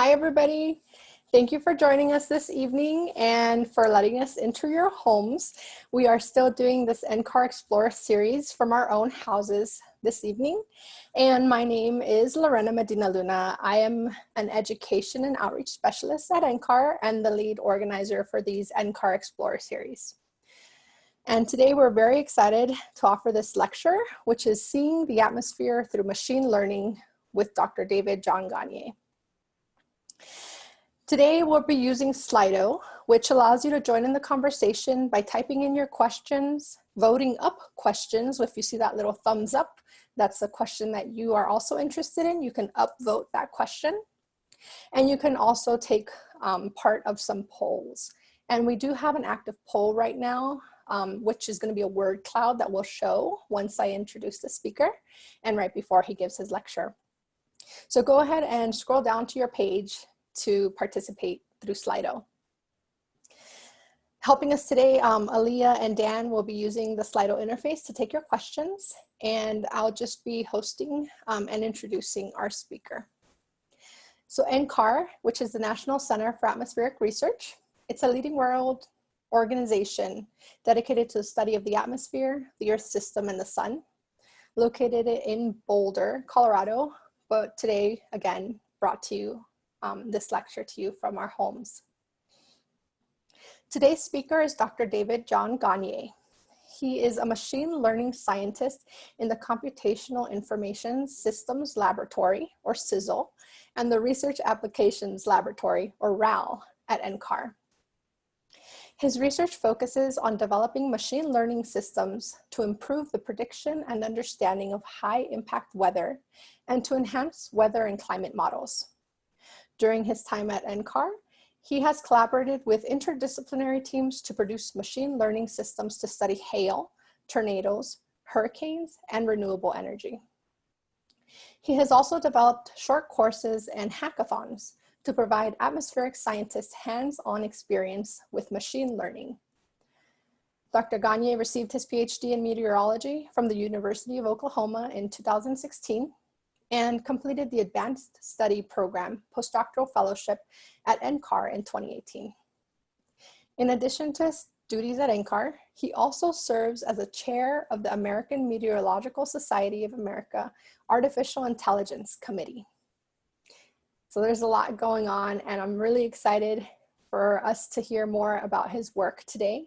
Hi, everybody. Thank you for joining us this evening and for letting us enter your homes. We are still doing this NCAR Explorer series from our own houses this evening. And my name is Lorena Medina Luna. I am an education and outreach specialist at NCAR and the lead organizer for these NCAR Explorer series. And today we're very excited to offer this lecture, which is Seeing the Atmosphere Through Machine Learning with Dr. David John Gagne. Today we'll be using Slido, which allows you to join in the conversation by typing in your questions, voting up questions. If you see that little thumbs up, that's a question that you are also interested in. You can upvote that question. And you can also take um, part of some polls. And we do have an active poll right now, um, which is gonna be a word cloud that will show once I introduce the speaker and right before he gives his lecture. So go ahead and scroll down to your page to participate through Slido. Helping us today, um, Aaliyah and Dan will be using the Slido interface to take your questions, and I'll just be hosting um, and introducing our speaker. So NCAR, which is the National Center for Atmospheric Research, it's a leading world organization dedicated to the study of the atmosphere, the Earth system, and the sun, located in Boulder, Colorado, but today, again, brought to you um, this lecture to you from our homes. Today's speaker is Dr. David John Gagne. He is a machine learning scientist in the Computational Information Systems Laboratory, or CISL, and the Research Applications Laboratory, or RAL, at NCAR. His research focuses on developing machine learning systems to improve the prediction and understanding of high impact weather and to enhance weather and climate models. During his time at NCAR, he has collaborated with interdisciplinary teams to produce machine learning systems to study hail, tornadoes, hurricanes, and renewable energy. He has also developed short courses and hackathons to provide atmospheric scientists hands-on experience with machine learning. Dr. Gagne received his PhD in meteorology from the University of Oklahoma in 2016 and completed the Advanced Study Program postdoctoral fellowship at NCAR in 2018. In addition to his duties at NCAR, he also serves as a chair of the American Meteorological Society of America Artificial Intelligence Committee. So there's a lot going on and I'm really excited for us to hear more about his work today.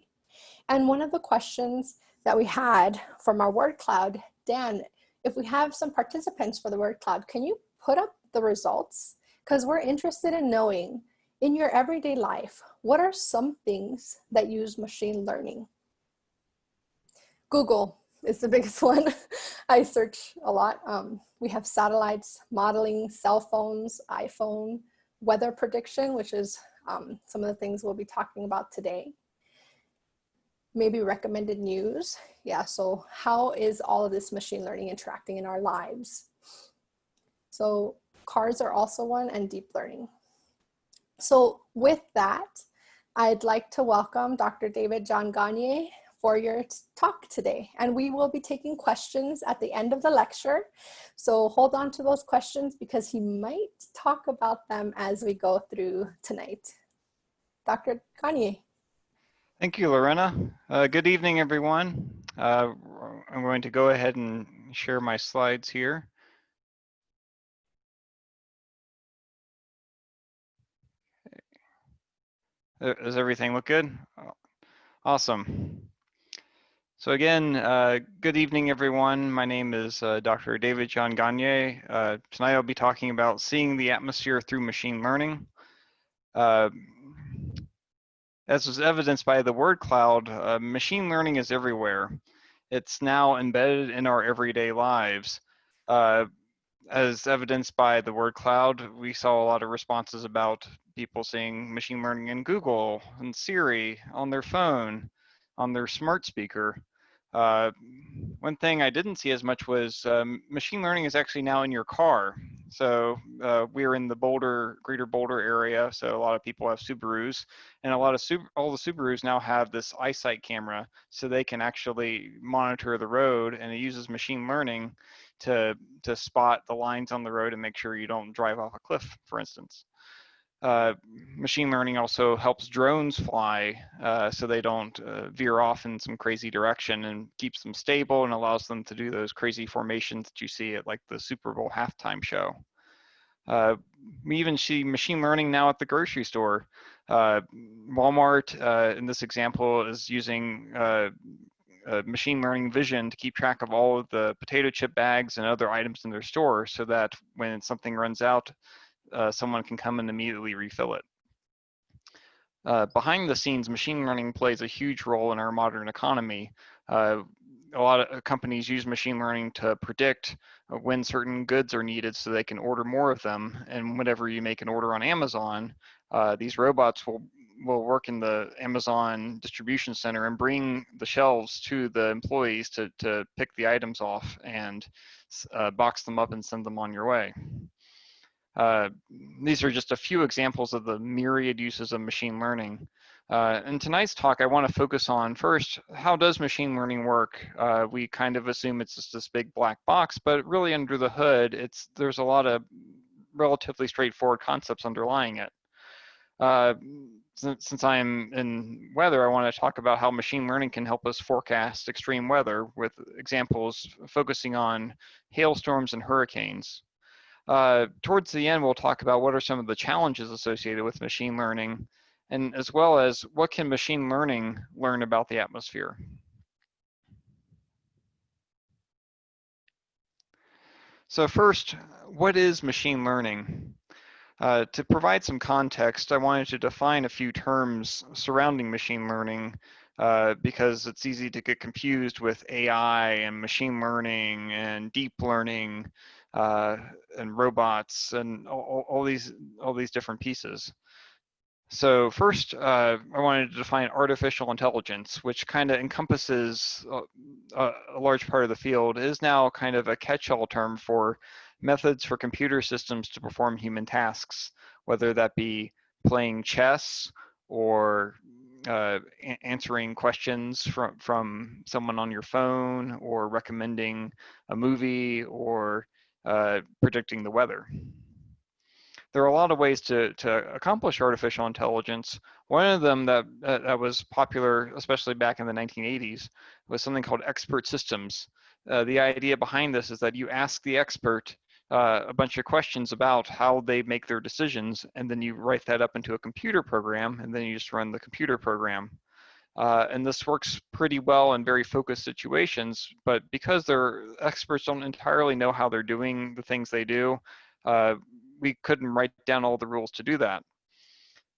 And one of the questions that we had from our word cloud, Dan, if we have some participants for the word cloud, can you put up the results? Because we're interested in knowing in your everyday life, what are some things that use machine learning? Google is the biggest one. I search a lot. Um, we have satellites, modeling, cell phones, iPhone, weather prediction, which is um, some of the things we'll be talking about today maybe recommended news. Yeah, so how is all of this machine learning interacting in our lives? So cars are also one and deep learning. So with that, I'd like to welcome Dr. David John Gagne for your talk today. And we will be taking questions at the end of the lecture. So hold on to those questions because he might talk about them as we go through tonight. Dr. Gagne. Thank you, Lorena. Uh, good evening, everyone. Uh, I'm going to go ahead and share my slides here. Does everything look good? Awesome. So again, uh, good evening, everyone. My name is uh, Dr. David John Gagne. Uh, tonight I'll be talking about seeing the atmosphere through machine learning. As was evidenced by the word cloud, uh, machine learning is everywhere. It's now embedded in our everyday lives. Uh, as evidenced by the word cloud, we saw a lot of responses about people seeing machine learning in Google and Siri on their phone, on their smart speaker. Uh, one thing I didn't see as much was um, machine learning is actually now in your car. So uh, we're in the Boulder, greater Boulder area. So a lot of people have Subarus and a lot of Sub all the Subarus now have this eyesight camera so they can actually monitor the road and it uses machine learning to, to spot the lines on the road and make sure you don't drive off a cliff, for instance. Uh, machine learning also helps drones fly uh, so they don't uh, veer off in some crazy direction and keeps them stable and allows them to do those crazy formations that you see at like the Super Bowl halftime show. Uh, we even see machine learning now at the grocery store. Uh, Walmart, in this example, is using machine learning vision to keep track of all of the potato chip bags and other items in their store so that when something runs out, uh, someone can come and immediately refill it. Uh, behind the scenes, machine learning plays a huge role in our modern economy. Uh, a lot of uh, companies use machine learning to predict uh, when certain goods are needed so they can order more of them. And whenever you make an order on Amazon, uh, these robots will will work in the Amazon distribution center and bring the shelves to the employees to, to pick the items off and uh, box them up and send them on your way. Uh, these are just a few examples of the myriad uses of machine learning. Uh, in tonight's talk, I want to focus on first, how does machine learning work? Uh, we kind of assume it's just this big black box, but really under the hood, it's there's a lot of relatively straightforward concepts underlying it. Uh, since, since I'm in weather, I want to talk about how machine learning can help us forecast extreme weather with examples focusing on hailstorms and hurricanes. Uh, towards the end, we'll talk about what are some of the challenges associated with machine learning, and as well as what can machine learning learn about the atmosphere. So first, what is machine learning? Uh, to provide some context, I wanted to define a few terms surrounding machine learning uh, because it's easy to get confused with AI and machine learning and deep learning uh, and robots and all, all, these all these different pieces. So first, uh, I wanted to define artificial intelligence, which kind of encompasses a, a, large part of the field, is now kind of a catch-all term for methods for computer systems to perform human tasks, whether that be playing chess or uh, answering questions from, from someone on your phone or recommending a movie or uh, predicting the weather. There are a lot of ways to, to accomplish artificial intelligence. One of them that, that was popular, especially back in the 1980s, was something called expert systems. Uh, the idea behind this is that you ask the expert uh, a bunch of questions about how they make their decisions, and then you write that up into a computer program, and then you just run the computer program. Uh, and this works pretty well in very focused situations, but because their experts don't entirely know how they're doing the things they do, uh, we couldn't write down all the rules to do that.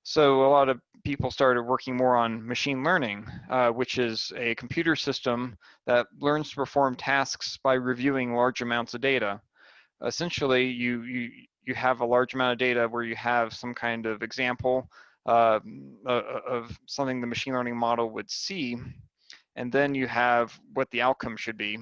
So a lot of people started working more on machine learning, uh, which is a computer system that learns to perform tasks by reviewing large amounts of data. Essentially, you, you, you have a large amount of data where you have some kind of example uh, of something the machine learning model would see, and then you have what the outcome should be,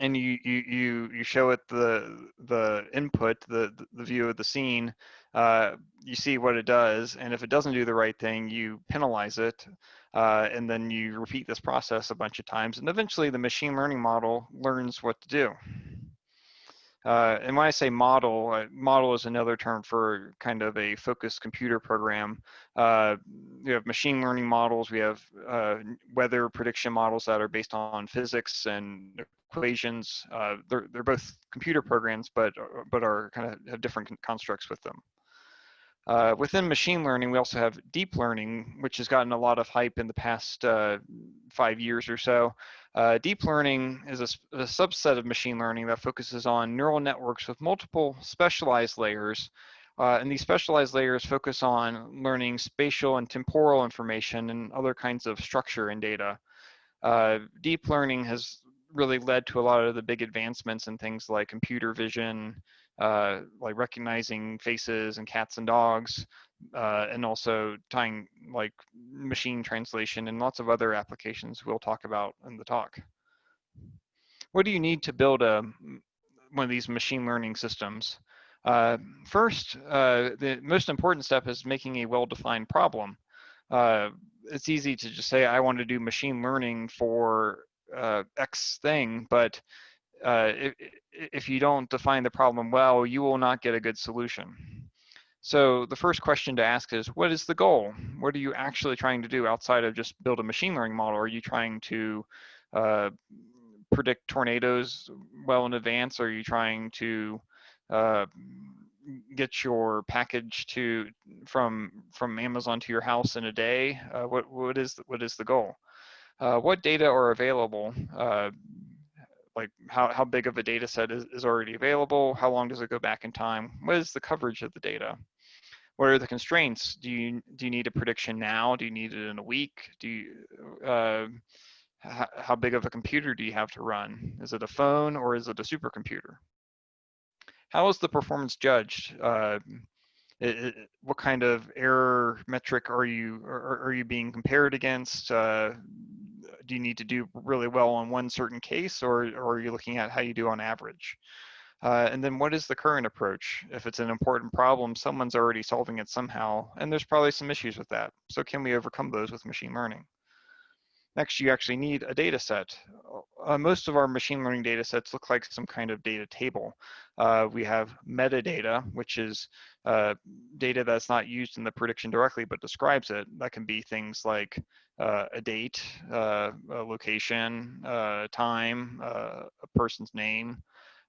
and you you you you show it the the input, the the view of the scene. Uh, you see what it does, and if it doesn't do the right thing, you penalize it, uh, and then you repeat this process a bunch of times, and eventually the machine learning model learns what to do. Uh, and when I say model, uh, model is another term for kind of a focused computer program. Uh, we have machine learning models, we have uh, weather prediction models that are based on physics and equations. Uh, they're, they're both computer programs, but, uh, but are kind of have different constructs with them. Uh, within machine learning, we also have deep learning, which has gotten a lot of hype in the past uh, five years or so. Uh, deep learning is a, a, subset of machine learning that focuses on neural networks with multiple specialized layers. Uh, and these specialized layers focus on learning spatial and temporal information and other kinds of structure in data. Uh, deep learning has really led to a lot of the big advancements in things like computer vision, uh, like recognizing faces and cats and dogs, uh, and also tying like machine translation and lots of other applications we'll talk about in the talk. What do you need to build a one of these machine learning systems? Uh, first, uh, the most important step is making a well-defined problem. Uh, it's easy to just say, I want to do machine learning for uh, X thing, but uh, if, if you don't define the problem well, you will not get a good solution. So the first question to ask is, what is the goal? What are you actually trying to do outside of just build a machine learning model? Are you trying to uh, predict tornadoes well in advance? Are you trying to uh, get your package to from from Amazon to your house in a day? Uh, what what is what is the goal? Uh, what data are available? Like how, how big of a data set is, is already available? How long does it go back in time? What is the coverage of the data? What are the constraints? Do you do you need a prediction now? Do you need it in a week? Do you uh, how, how big of a computer do you have to run? Is it a phone or is it a supercomputer? How is the performance judged? Uh, it, what kind of error metric are you are, are you being compared against? Uh, do you need to do really well on one certain case, or, or are you looking at how you do on average? Uh, and then what is the current approach? If it's an important problem, someone's already solving it somehow, and there's probably some issues with that. So can we overcome those with machine learning? Next, you actually need a data set. Uh, most of our machine learning data sets look like some kind of data table. Uh, we have metadata, which is uh, data that's not used in the prediction directly, but describes it. That can be things like uh, a date, uh, a location, uh, time, a person's name.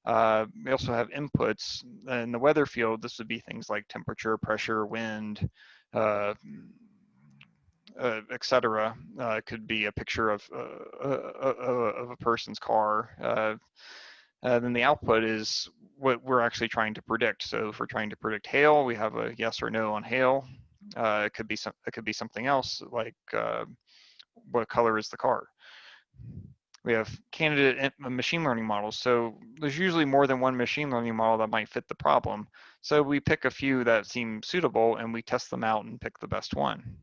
we also have inputs. In the weather field, this would be things like temperature, pressure, wind, uh, etc. Uh, could be a picture of uh, uh, uh of a person's car. Then the output is what we're actually trying to predict. So if we're trying to predict hail, we have a yes or no on hail. it could be some. It could be something else like what color is the car. We have candidate machine learning models. So there's usually more than one machine learning model that might fit the problem. So we pick a few that seem suitable and we test them out and pick the best one.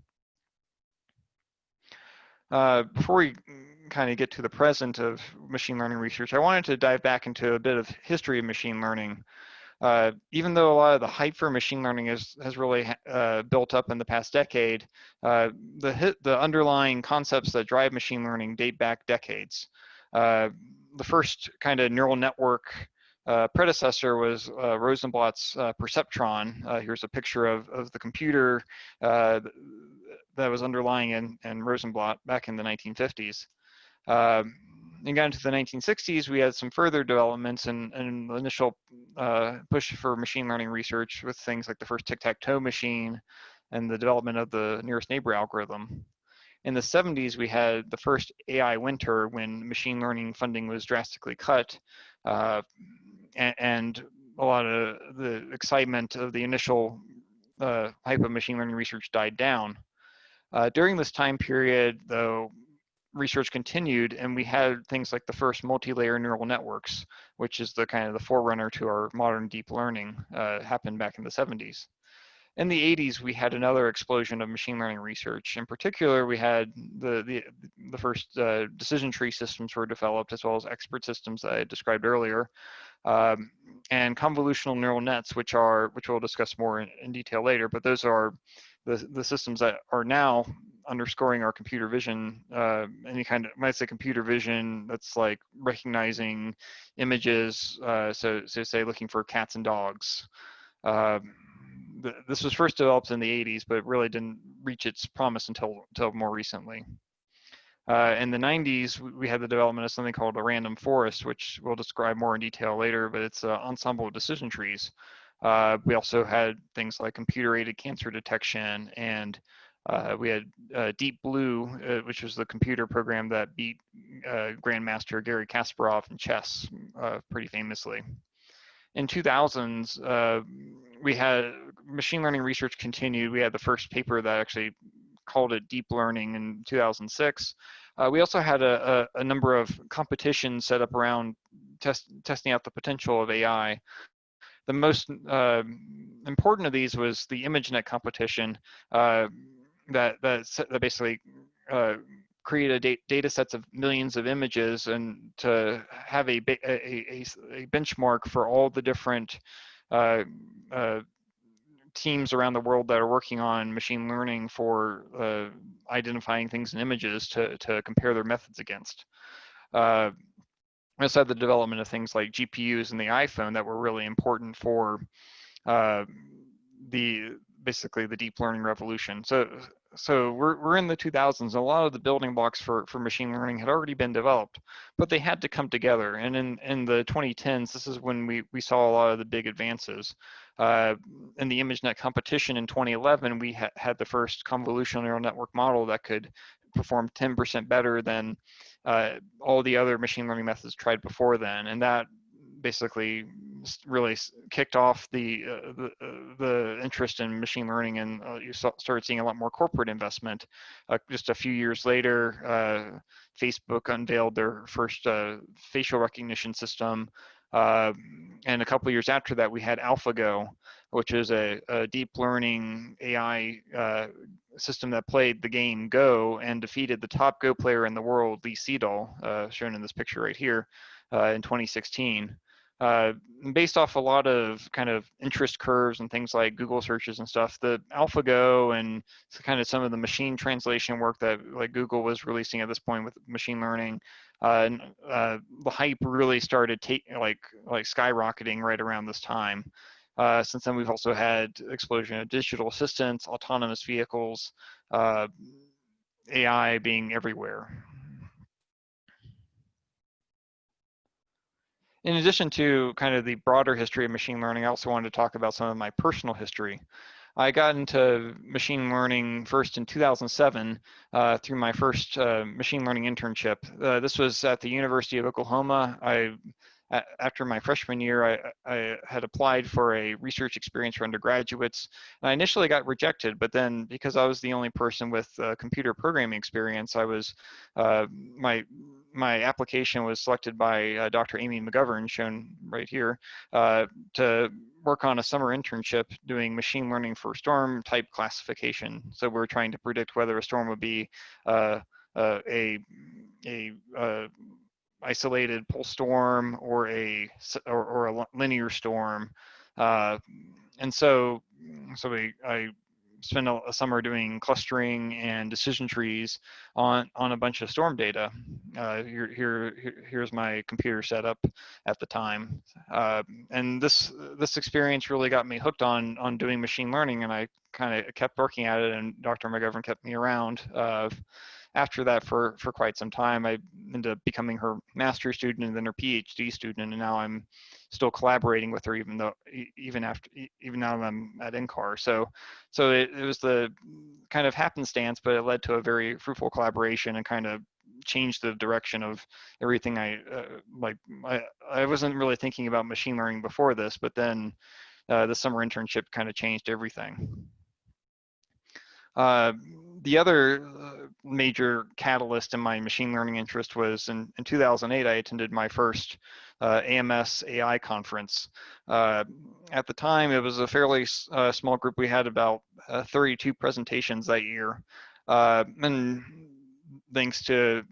Uh, before we kind of get to the present of machine learning research, I wanted to dive back into a bit of history of machine learning. Uh, even though a lot of the hype for machine learning is, has really uh, built up in the past decade, uh, the, the underlying concepts that drive machine learning date back decades. Uh, the first kind of neural network uh, predecessor was Rosenblatt's perceptron. Here's a picture of, of the computer that was underlying in, in Rosenblatt back in the 1950s. Um, and got into the 1960s, we had some further developments and, and initial uh, push for machine learning research with things like the first tic-tac-toe machine and the development of the nearest neighbor algorithm. In the 70s, we had the first AI winter when machine learning funding was drastically cut. Uh, and, and, a lot of the excitement of the initial uh, hype of machine learning research died down. Uh, during this time period, though, research continued and we had things like the first multi-layer neural networks, which is the kind of the forerunner to our modern deep learning, uh, happened back in the 70s. In the 80s, we had another explosion of machine learning research. In particular, we had the, the, the first uh, decision tree systems were developed, as well as expert systems that I described earlier, um, and convolutional neural nets, which are, which we'll discuss more in, in detail later, but those are the, the systems that are now underscoring our computer vision, uh, any kind of, I say computer vision, that's like recognizing images. Uh, so, so say looking for cats and dogs. Uh, this was first developed in the 80s, but really didn't reach its promise until, until more recently. Uh, in the 90s, we had the development of something called a random forest, which we'll describe more in detail later, but it's an ensemble of decision trees. Uh, we also had things like computer-aided cancer detection, and uh, we had uh, Deep Blue, uh, which was the computer program that beat uh, Grandmaster Garry Kasparov in chess uh, pretty famously. In 2000s, we had machine learning research continued. We had the first paper that actually called it deep learning in 2006. Uh, we also had a, a, a, number of competitions set up around test, testing out the potential of AI the most uh, important of these was the ImageNet competition uh, that, that, that basically uh, created da data sets of millions of images and to have a, a, a, a benchmark for all the different uh, uh, teams around the world that are working on machine learning for uh, identifying things in images to, to compare their methods against. Uh, also the development of things like GPUs and the iPhone that were really important for uh, the basically the deep learning revolution. So so we're, we're in the 2000s. A lot of the building blocks for, for machine learning had already been developed, but they had to come together. And in, in the 2010s, this is when we, we saw a lot of the big advances. Uh, in the ImageNet competition in 2011, we ha had the first convolutional neural network model that could perform 10% better than uh, all the other machine learning methods tried before then. And that basically really kicked off the uh, the, uh, the, interest in machine learning, and uh, you saw, started seeing a lot more corporate investment. Uh, just a few years later, uh, Facebook unveiled their first facial recognition system, and a couple years after that, we had AlphaGo, which is a, a deep learning AI system that played the game Go and defeated the top Go player in the world, Lee Sedol, shown in this picture right here, in 2016 uh, based off a lot of kind of interest curves and things like Google searches and stuff, the AlphaGo and kind of some of the machine translation work that like Google was releasing at this point with machine learning, uh, and, uh, the hype really started taking like like skyrocketing right around this time. Uh, since then, we've also had explosion of digital assistants, autonomous vehicles, uh, AI being everywhere. in addition to kind of the broader history of machine learning, I also wanted to talk about some of my personal history. I got into machine learning first in 2007 uh, through my first uh, machine learning internship. Uh, this was at the University of Oklahoma. I after my freshman year, I, I, had applied for a research experience for undergraduates. And I initially got rejected, but then because I was the only person with uh, computer programming experience, I was uh, my my application was selected by uh, Dr. Amy McGovern, shown right here, uh, to work on a summer internship doing machine learning for storm type classification. So we're trying to predict whether a storm would be uh, uh, a a isolated pole storm or a or, or a linear storm. Uh, and so, so we, I spent a, a, summer doing clustering and decision trees on on a bunch of storm data. Uh, here, here, here's my computer setup at the time, uh, and this this experience really got me hooked on on doing machine learning, and I kind of kept working at it, and Dr. McGovern kept me around. After that for for quite some time. I ended up becoming her master's student and then her PhD student, and now I'm still collaborating with her even though even after even now I'm at NCAR. So so it, it was the kind of happenstance, but it led to a very fruitful collaboration and kind of changed the direction of everything I uh, like. I I wasn't really thinking about machine learning before this, but then uh, the summer internship kind of changed everything. Uh, the other uh, major catalyst in my machine learning interest was in, in 2008, I attended my first uh, AMS AI conference. Uh, at the time, it was a fairly uh, small group. We had about uh, 32 presentations that year. and thanks to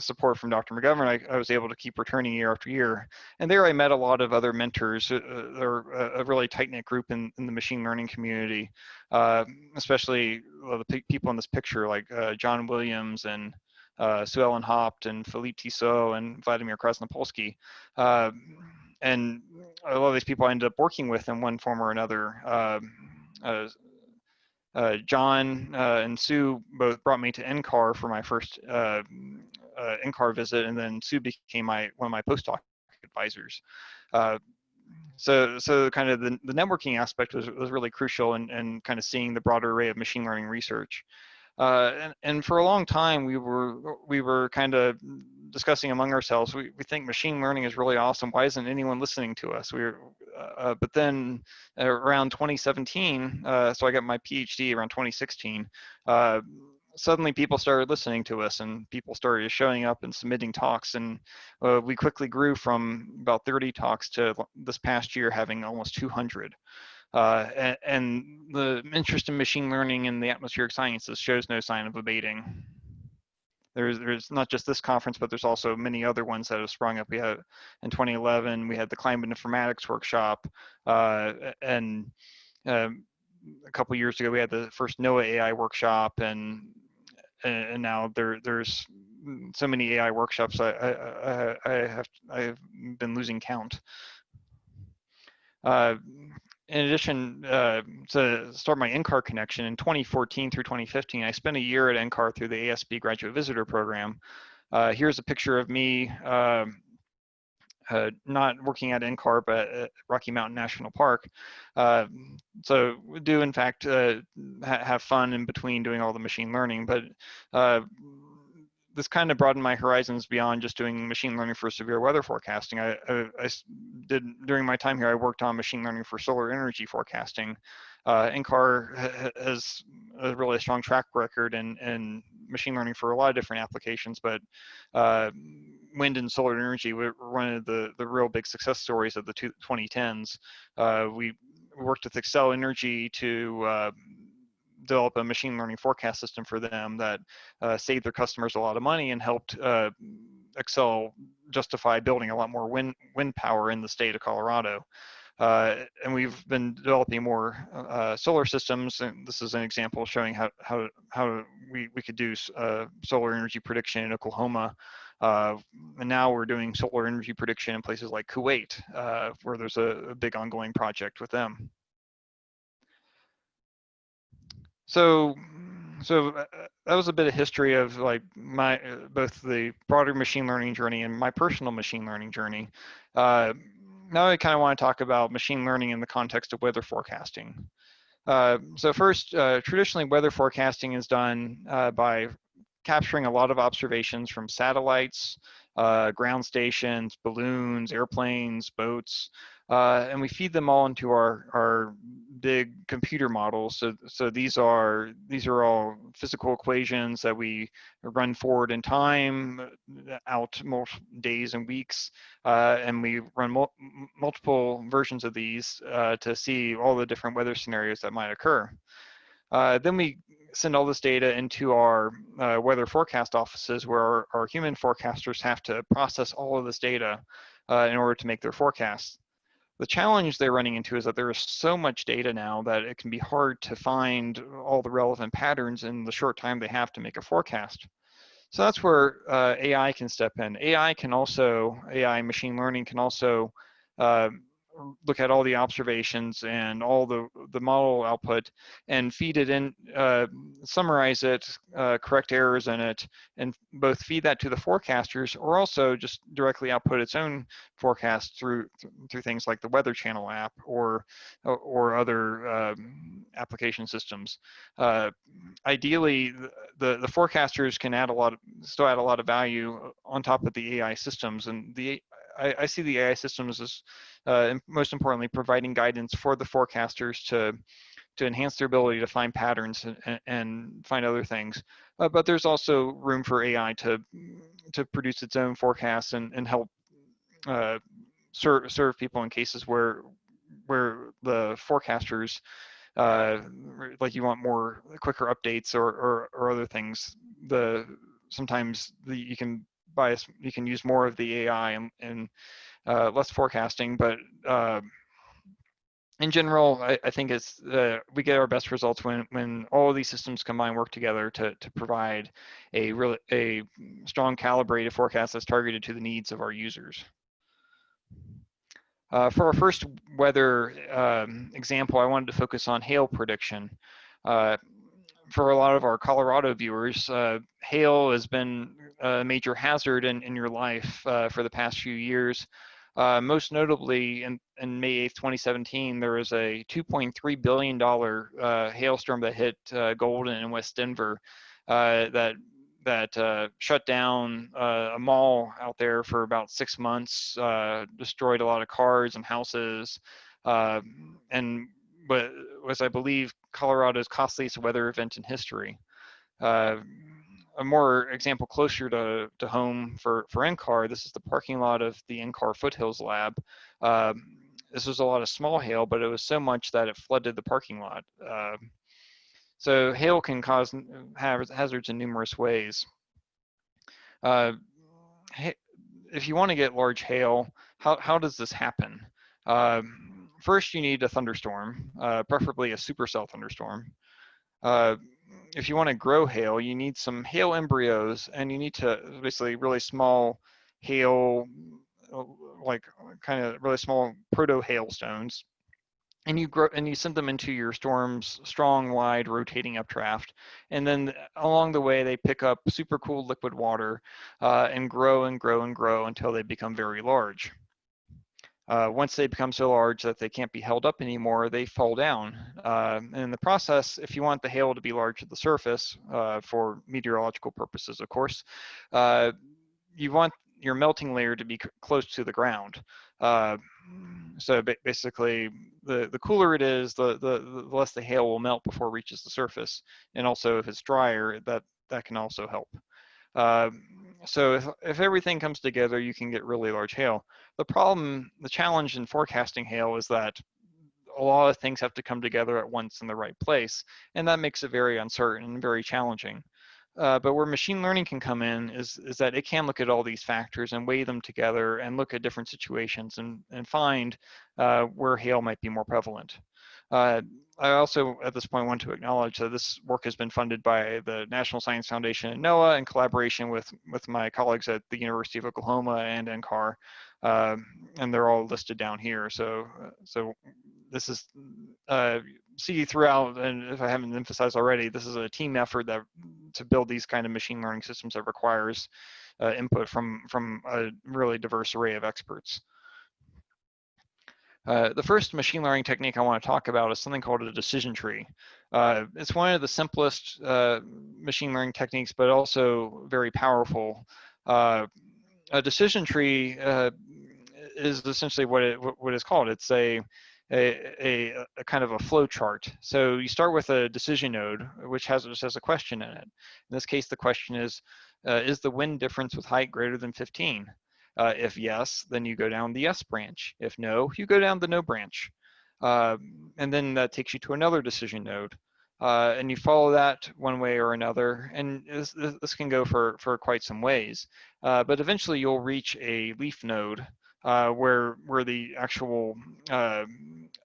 support from Dr. McGovern, I, I, was able to keep returning year after year. And there I met a lot of other mentors. Uh, they're a, really tight-knit group in, in the machine learning community, uh, especially well, the people in this picture like uh, John Williams and uh, Sue Ellen Haupt and Philippe Tissot and Vladimir Krasnopolsky. Uh, and a lot of these people I ended up working with in one form or another. Um, uh, uh, John uh, and Sue both brought me to NCAR for my first uh, uh, NCAR visit, and then Sue became my one of my postdoc advisors. Uh, so, so kind of the, the networking aspect was, was really crucial and and in kind of seeing the broader array of machine learning research. Uh, and, and for a long time, we were we were kind of discussing among ourselves. We, we think machine learning is really awesome. Why isn't anyone listening to us? We were, uh, but then around 2017, uh, so I got my PhD around 2016 uh, suddenly people started listening to us and people started showing up and submitting talks and uh, we quickly grew from about 30 talks to this past year having almost 200 uh, and, and, the interest in machine learning and the atmospheric sciences shows no sign of abating. There's there's not just this conference but there's also many other ones that have sprung up. We had in 2011 we had the climate informatics workshop uh, and um, a couple years ago we had the first NOAA AI workshop and and now there there's so many AI workshops. I I, I have I've been losing count. Uh, in addition uh, to start my NCAR connection in 2014 through 2015, I spent a year at NCAR through the ASP Graduate Visitor Program. Uh, here's a picture of me um, uh, not working at NCAR, but at Rocky Mountain National Park. Uh, so we do, in fact, uh, ha have fun in between doing all the machine learning. But uh, this kind of broadened my horizons beyond just doing machine learning for severe weather forecasting. I, I, I did during my time here. I worked on machine learning for solar energy forecasting. Uh, NCAR has a really strong track record in, in machine learning for a lot of different applications, but uh, wind and solar energy were one of the, the real big success stories of the two, 2010s. Uh, we worked with Xcel Energy to uh, develop a machine learning forecast system for them that uh, saved their customers a lot of money and helped uh, Xcel justify building a lot more wind, wind power in the state of Colorado. Uh, and we've been developing more uh, solar systems. And this is an example showing how, how, how we, we could do uh, solar energy prediction in Oklahoma. Uh, and now we're doing solar energy prediction in places like Kuwait, uh, where there's a, a, big ongoing project with them. So, so uh, that was a bit of history of like my both the broader machine learning journey and my personal machine learning journey now I kind of want to talk about machine learning in the context of weather forecasting. Uh, so first, uh, traditionally weather forecasting is done uh, by capturing a lot of observations from satellites, uh, ground stations, balloons, airplanes, boats, uh, and we feed them all into our, our big computer models. So, so these are these are all physical equations that we run forward in time, uh, out multiple days and weeks, uh, and we run mul multiple versions of these uh, to see all the different weather scenarios that might occur. Uh, then we send all this data into our uh, weather forecast offices where our, our, human forecasters have to process all of this data in order to make their forecasts. The challenge they're running into is that there is so much data now that it can be hard to find all the relevant patterns in the short time they have to make a forecast. So that's where uh, AI can step in. AI can also, AI machine learning can also uh, look at all the observations and all the, the model output and feed it in, uh, summarize it, uh, correct errors in it, and both feed that to the forecasters or also just directly output its own forecast through through things like the Weather Channel app or or other um, application systems. Uh, ideally, the, the forecasters can add a lot of, still add a lot of value on top of the AI systems and the I, I see the AI systems as uh, most importantly providing guidance for the forecasters to to enhance their ability to find patterns and, and find other things. Uh, but there's also room for AI to to produce its own forecasts and, and help uh, serve serve people in cases where where the forecasters uh, like you want more quicker updates or, or, or other things. The sometimes the, you can bias, you can use more of the AI and, and uh, less forecasting, but uh, in general, I, I think it's uh, we get our best results when when all of these systems combine work together to to provide a really a strong calibrated forecast that's targeted to the needs of our users. Uh, for our first weather um, example, I wanted to focus on hail prediction. Uh, for a lot of our Colorado viewers, uh, hail has been a major hazard in, in your life uh, for the past few years. Uh, most notably, in, in May 8th, 2017, there was a $2.3 billion uh, hailstorm that hit uh, Golden and West Denver uh, that that shut down a mall out there for about six months, destroyed a lot of cars and houses, and but was, I believe, Colorado's costliest weather event in history. Uh, a more example closer to, to home for, for NCAR, this is the parking lot of the NCAR Foothills Lab. Um, this was a lot of small hail, but it was so much that it flooded the parking lot. Uh, so hail can cause hazards in numerous ways. Uh, if you want to get large hail, how, how does this happen? Um, first you need a thunderstorm, uh, preferably a supercell thunderstorm. Uh, if you want to grow hail, you need some hail embryos and you need to basically really small hail, uh, like kind of really small proto hailstones. and you grow and you send them into your storm's strong, wide, rotating updraft, and then along the way they pick up super cool liquid water uh, and grow and grow and grow until they become very large. Uh, once they become so large that they can't be held up anymore, they fall down. Uh, and in the process, if you want the hail to be large at the surface, uh, for meteorological purposes, of course, uh, you want your melting layer to be close to the ground. Uh, so basically, the, the cooler it is, the, the, the less the hail will melt before it reaches the surface. And also if it's drier, that, that can also help. Uh, so if, if everything comes together, you can get really large hail. The problem, the challenge in forecasting hail is that a lot of things have to come together at once in the right place, and that makes it very uncertain and very challenging. Uh, but where machine learning can come in is, is that it can look at all these factors and weigh them together and look at different situations and, and find uh, where hail might be more prevalent. Uh, I also, at this point, want to acknowledge that this work has been funded by the National Science Foundation and NOAA in collaboration with, with my colleagues at the University of Oklahoma and NCAR, um, and they're all listed down here. So, uh, so this is uh, see throughout, and if I haven't emphasized already, this is a team effort that to build these kind of machine learning systems that requires uh, input from from a really diverse array of experts. Uh, the first machine learning technique I want to talk about is something called a decision tree. Uh, it's one of the simplest uh, machine learning techniques, but also very powerful. Uh, a decision tree uh, is essentially what it what is called. It's a a, a, a, kind of a flow chart. So you start with a decision node, which has, which has a question in it. In this case, the question is, uh, is the wind difference with height greater than 15? Uh, if yes, then you go down the yes branch. If no, you go down the no branch. Uh, and then that takes you to another decision node. Uh, and you follow that one way or another. And this, this can go for, for quite some ways. Uh, but eventually you'll reach a leaf node uh, where, where the actual uh,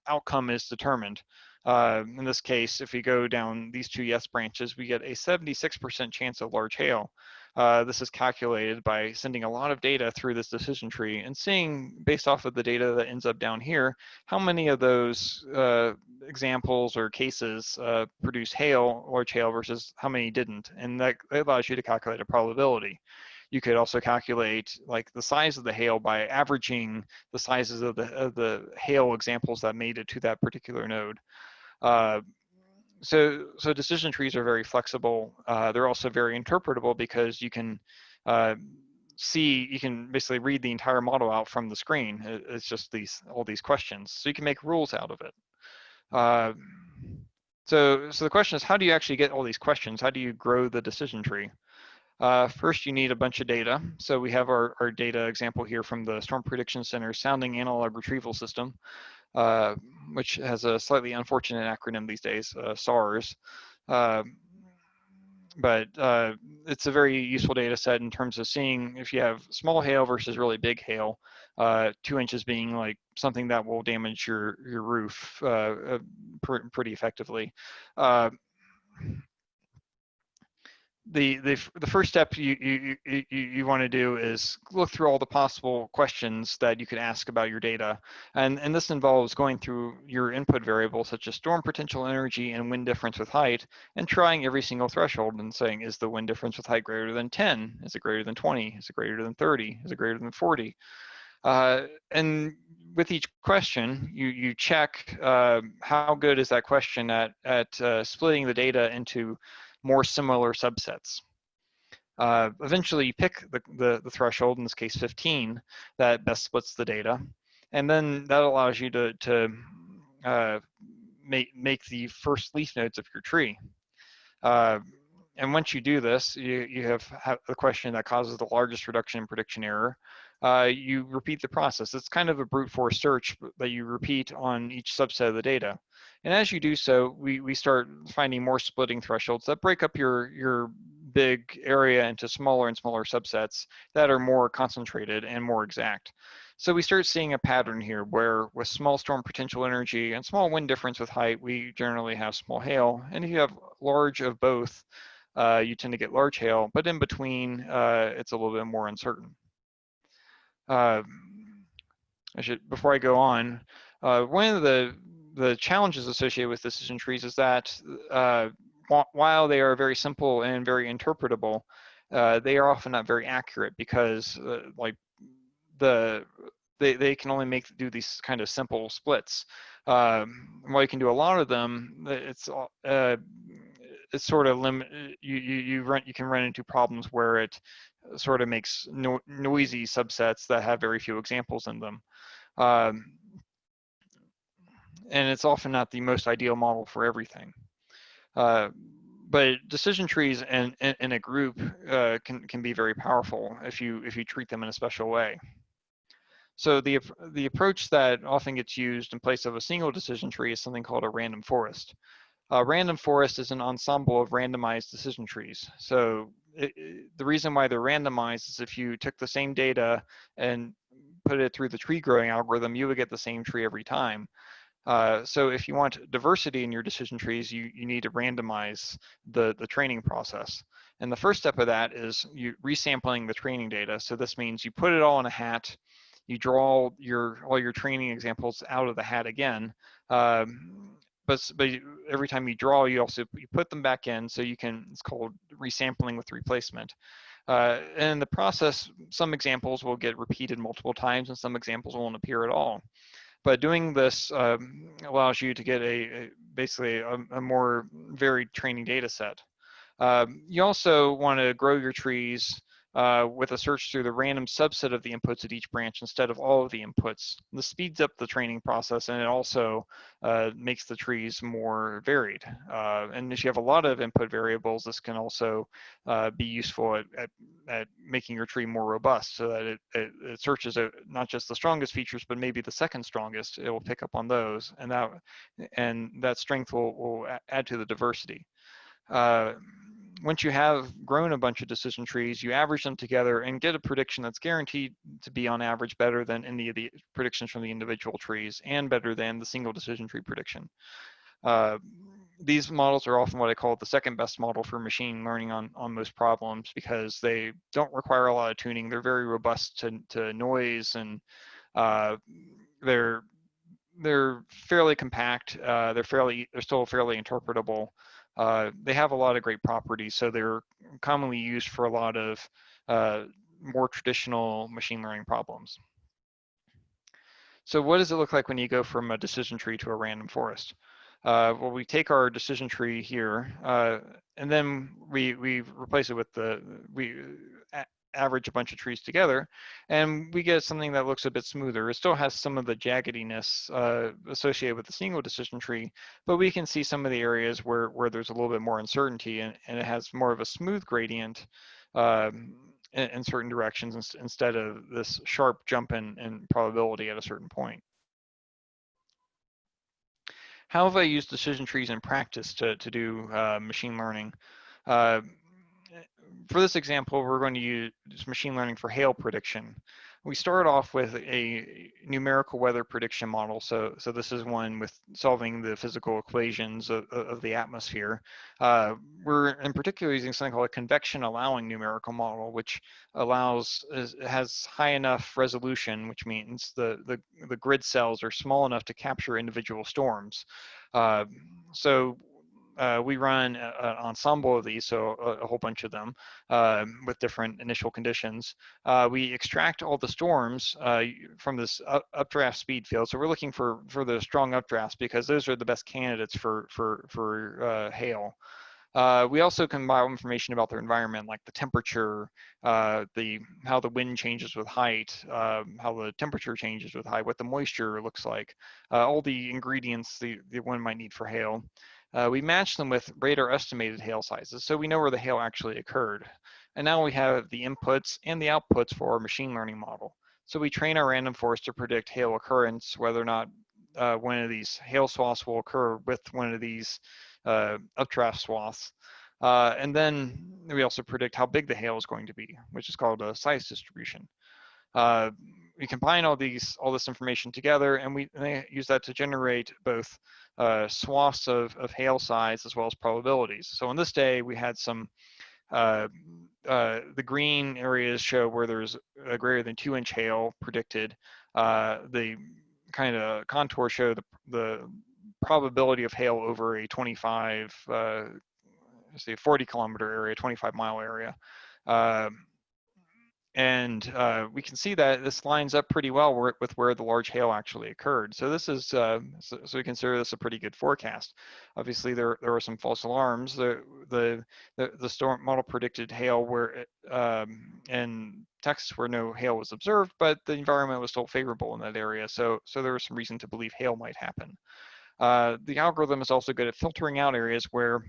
outcome is determined. in this case, if we go down these two yes branches, we get a 76% chance of large hail. Uh, this is calculated by sending a lot of data through this decision tree and seeing, based off of the data that ends up down here, how many of those uh, examples or cases uh, produce hail, large hail, versus how many didn't. And that allows you to calculate a probability. You could also calculate like the size of the hail by averaging the sizes of the, of the hail examples that made it to that particular node. Uh, so so decision trees are very flexible. Uh, they're also very interpretable because you can uh, see you can basically read the entire model out from the screen. It's just these all these questions, so you can make rules out of it. Uh, so so the question is, how do you actually get all these questions? How do you grow the decision tree? Uh, first, you need a bunch of data. So we have our, our data example here from the Storm Prediction Center Sounding Analog Retrieval System. Uh, which has a slightly unfortunate acronym these days, uh, SARS. Uh, but uh, it's a very useful data set in terms of seeing if you have small hail versus really big hail, uh, two inches being like something that will damage your, your roof pr pretty effectively the the the first step you you you, you want to do is look through all the possible questions that you could ask about your data, and and this involves going through your input variables such as storm potential energy and wind difference with height, and trying every single threshold and saying is the wind difference with height greater than 10? Is it greater than 20? Is it greater than 30? Is it greater than 40? Uh, and with each question, you you check uh, how good is that question at at uh, splitting the data into more similar subsets. Uh, eventually you pick the, the, the, threshold, in this case 15, that best splits the data. And then that allows you to, to uh, make, make the first leaf nodes of your tree. Uh, and once you do this, you, you have, have the question that causes the largest reduction in prediction error. Uh, you repeat the process. It's kind of a brute force search that you repeat on each subset of the data. And as you do so, we, we start finding more splitting thresholds that break up your, your big area into smaller and smaller subsets that are more concentrated and more exact. So we start seeing a pattern here where with small storm potential energy and small wind difference with height, we generally have small hail. And if you have large of both, uh, you tend to get large hail, but in between, uh, it's a little bit more uncertain. Uh, I should, before I go on, uh, one of the the challenges associated with decision trees is that uh, while they are very simple and very interpretable, uh, they are often not very accurate because uh, like the they, they can only make do these kind of simple splits. Um, while you can do a lot of them, it's uh, it's sort of limit you you you run you can run into problems where it sort of makes no, noisy subsets that have very few examples in them. Um, and it's often not the most ideal model for everything. Uh, but decision trees in, in, in a group uh, can, can be very powerful if you, if you treat them in a special way. So the, the approach that often gets used in place of a single decision tree is something called a random forest. A random forest is an ensemble of randomized decision trees. So it, it, the reason why they're randomized is if you took the same data and put it through the tree growing algorithm, you would get the same tree every time. Uh, so if you want diversity in your decision trees, you, you need to randomize the, the training process. And the first step of that is you resampling the training data. So this means you put it all in a hat, you draw your all your training examples out of the hat again. Um, but, but every time you draw, you also you put them back in so you can, it's called resampling with replacement. Uh, and in the process, some examples will get repeated multiple times and some examples won't appear at all. But doing this um, allows you to get a, a basically a, a, more varied training data set. Um, you also want to grow your trees uh, with a search through the random subset of the inputs at each branch instead of all of the inputs. This speeds up the training process and it also uh, makes the trees more varied. Uh, and if you have a lot of input variables, this can also uh, be useful at, at, at, making your tree more robust so that it, it, it searches out not just the strongest features, but maybe the second strongest. It will pick up on those and that, and that strength will, will add to the diversity. Once you have grown a bunch of decision trees, you average them together and get a prediction that's guaranteed to be on average better than any of the predictions from the individual trees and better than the single decision tree prediction. Uh, these models are often what I call the second best model for machine learning on, on most problems because they don't require a lot of tuning. They're very robust to, to noise and uh, they're they're fairly compact. Uh, they're fairly they're still fairly interpretable. Uh, they have a lot of great properties, so they're commonly used for a lot of uh, more traditional machine learning problems. So what does it look like when you go from a decision tree to a random forest? Uh, well, we take our decision tree here, uh, and then we we replace it with the we average a bunch of trees together, and we get something that looks a bit smoother. It still has some of the jaggediness uh, associated with the single decision tree, but we can see some of the areas where, where there's a little bit more uncertainty and, and it has more of a smooth gradient um, in, in, certain directions instead of this sharp jump in, in probability at a certain point. How have I used decision trees in practice to, to do uh, machine learning? Uh, for this example, we're going to use machine learning for hail prediction. We start off with a numerical weather prediction model. So, so this is one with solving the physical equations of, of the atmosphere. Uh, we're in particular using something called a convection allowing numerical model, which allows, has high enough resolution, which means the, the, the grid cells are small enough to capture individual storms. Uh, so uh, we run an ensemble of these, so a, a whole bunch of them uh, with different initial conditions. Uh, we extract all the storms uh, from this updraft speed field. So we're looking for, for the strong updrafts because those are the best candidates for, for, for uh, hail. Uh, we also compile information about their environment, like the temperature, the how the wind changes with height, uh, how the temperature changes with height, what the moisture looks like, all the ingredients the, the one might need for hail. Uh, we match them with radar estimated hail sizes, so we know where the hail actually occurred. And now we have the inputs and the outputs for our machine learning model. So we train our random forest to predict hail occurrence, whether or not uh, one of these hail swaths will occur with one of these uh, updraft swaths. Uh, and then we also predict how big the hail is going to be, which is called a size distribution. We combine all these all this information together and we use that to generate both uh, swaths of, of hail size as well as probabilities. So on this day, we had some, uh, uh, the green areas show where there's a greater than two inch hail predicted. Uh, the kind of contour show the, the probability of hail over a 25, uh, say 40 kilometer area, 25 mile area. Um, and uh, we can see that this lines up pretty well with where the large hail actually occurred. So this is, uh, so, so, we consider this a pretty good forecast. Obviously, there there were some false alarms. The the the, the storm model predicted hail where um, in Texas where no hail was observed, but the environment was still favorable in that area. So so there was some reason to believe hail might happen. Uh, the algorithm is also good at filtering out areas where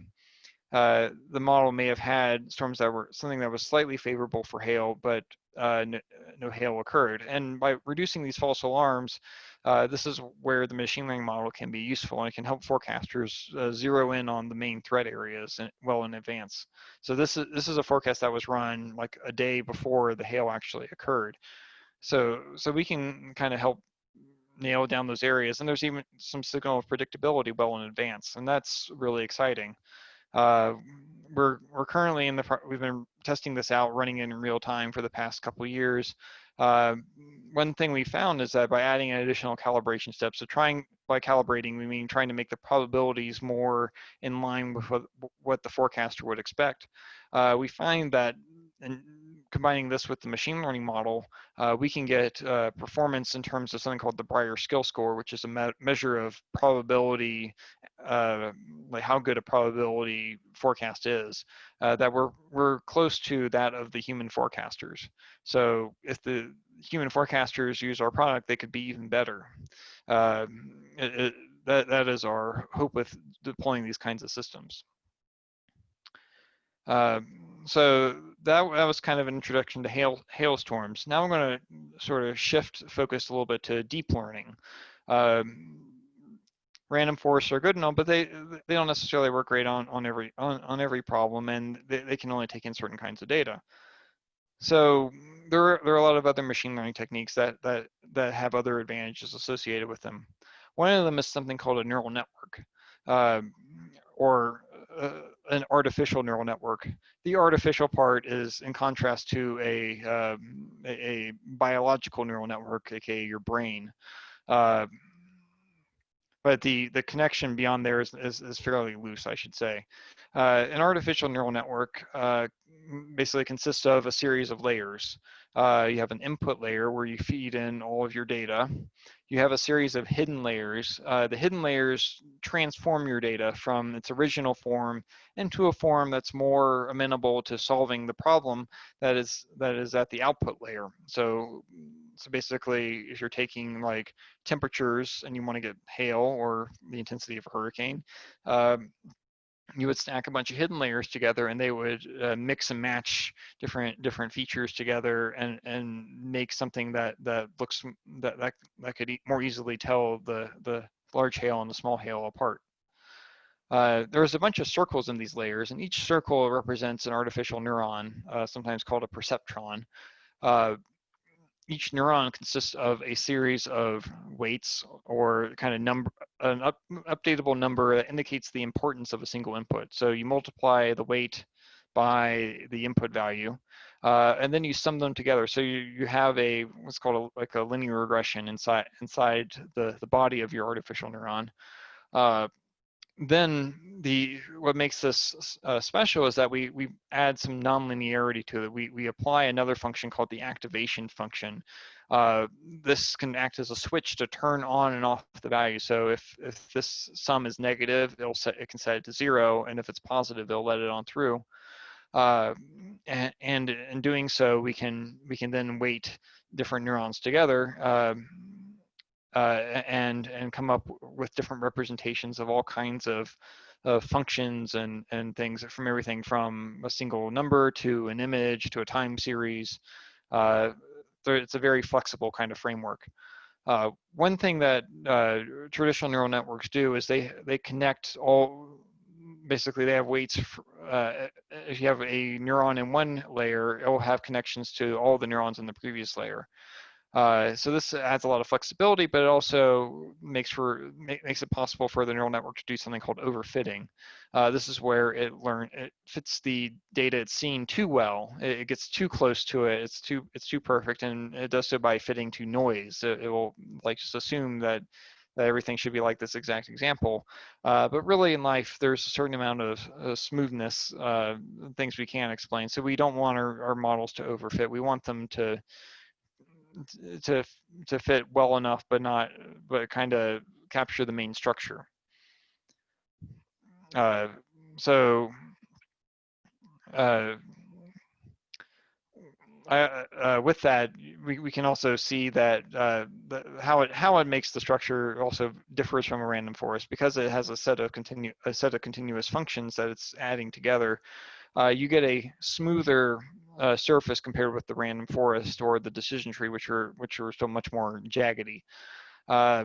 uh, the model may have had storms that were something that was slightly favorable for hail, but uh, no, no, hail occurred. And by reducing these false alarms, uh, this is where the machine learning model can be useful and it can help forecasters uh, zero in on the main threat areas in, well in advance. So this is this is a forecast that was run like a day before the hail actually occurred. So so we can kind of help nail down those areas, and there's even some signal of predictability well in advance, and that's really exciting. Uh, we're we're currently in the we've been testing this out, running in real time for the past couple years. Uh, one thing we found is that by adding an additional calibration step, so trying by calibrating, we mean trying to make the probabilities more in line with what, what the forecaster would expect. Uh, we find that and combining this with the machine learning model, uh, we can get uh, performance in terms of something called the Brier skill score, which is a me measure of probability, uh, like how good a probability forecast is, uh, that we're, we're close to that of the human forecasters. So if the human forecasters use our product, they could be even better. Um, it, it, that, that is our hope with deploying these kinds of systems. Uh, so that, that was kind of an introduction to hail, hailstorms. Now I'm going to sort of shift focus a little bit to deep learning. Um, random forests are good and all, but they they don't necessarily work great on on every on, on every problem, and they, they can only take in certain kinds of data. So there are, there are a lot of other machine learning techniques that that that have other advantages associated with them. One of them is something called a neural network, uh, or uh, an artificial neural network. The artificial part is in contrast to a, um, a, biological neural network, aka your brain. Uh, but the, the connection beyond there is, is, is fairly loose, I should say. Uh, an artificial neural network uh, basically consists of a series of layers. Uh, you have an input layer where you feed in all of your data you have a series of hidden layers. Uh, the hidden layers transform your data from its original form into a form that's more amenable to solving the problem that is that is at the output layer. So, so basically, if you're taking like temperatures and you want to get hail or the intensity of a hurricane, um, you would stack a bunch of hidden layers together and they would uh, mix and match different different features together and and make something that that looks that that, that could e more easily tell the the large hail and the small hail apart. Uh, there's a bunch of circles in these layers and each circle represents an artificial neuron uh, sometimes called a perceptron. Uh, each neuron consists of a series of weights or kind of number, an up, updatable number that indicates the importance of a single input. So you multiply the weight by the input value, uh, and then you sum them together. So you, you have a what's called a, like a linear regression inside inside the, the body of your artificial neuron. Uh, then the what makes this uh, special is that we we add some nonlinearity to it. We we apply another function called the activation function. Uh, this can act as a switch to turn on and off the value. So if if this sum is negative, it'll set it can set it to zero, and if it's positive, it'll let it on through. Uh, and, and in doing so, we can we can then weight different neurons together. Um, uh, and and come up with different representations of all kinds of uh, functions and and things from everything from a single number to an image to a time series. Uh, it's a very flexible kind of framework. Uh, one thing that uh, traditional neural networks do is they they connect all basically they have weights for, uh, if you have a neuron in one layer it will have connections to all the neurons in the previous layer uh, so this adds a lot of flexibility, but it also makes for makes it possible for the neural network to do something called overfitting. Uh, this is where it learn it fits the data it's seen too well. It, it, gets too close to it. It's too it's too perfect, and it does so by fitting to noise. It, it will like just assume that that everything should be like this exact example. Uh, but really in life, there's a certain amount of uh, smoothness, uh, things we can't explain. So we don't want our, our models to overfit. We want them to to to fit well enough, but not but kind of capture the main structure. Uh, so uh, uh, uh, with that, we, we can also see that uh, the, how it how it makes the structure also differs from a random forest because it has a set of continu a set of continuous functions that it's adding together. Uh, you get a smoother uh, surface compared with the random forest or the decision tree, which are which are so much more jaggedy. Uh,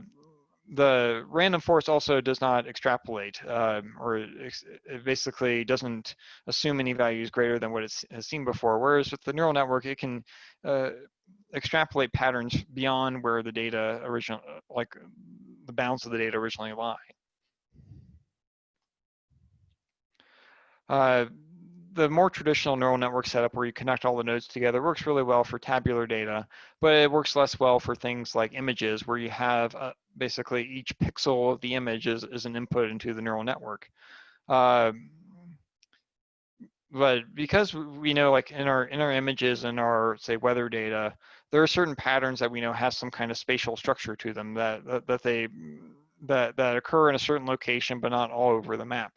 the random forest also does not extrapolate, um, or it basically doesn't assume any values greater than what it has seen before. Whereas with the neural network, it can uh, extrapolate patterns beyond where the data original, like the bounds of the data originally lie. The more traditional neural network setup where you connect all the nodes together works really well for tabular data, but it works less well for things like images where you have uh, basically each pixel of the image is, is an input into the neural network. Uh, but because we know like in our in our images and our say weather data, there are certain patterns that we know have some kind of spatial structure to them that that, that they that that occur in a certain location but not all over the map.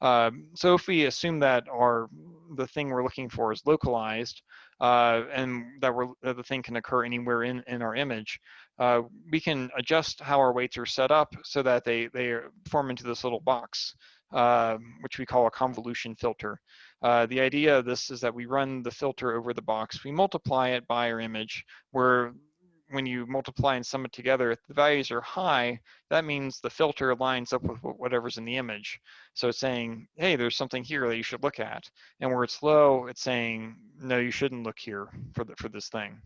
Um, so if we assume that our the thing we're looking for is localized uh, and that, we're, that the thing can occur anywhere in, in our image, uh, we can adjust how our weights are set up so that they, they form into this little box, uh, which we call a convolution filter. Uh, the idea of this is that we run the filter over the box, we multiply it by our image, where when you multiply and sum it together, if the values are high, that means the filter lines up with whatever's in the image. So it's saying, hey, there's something here that you should look at. And where it's low, it's saying, no, you shouldn't look here for, the, for this thing.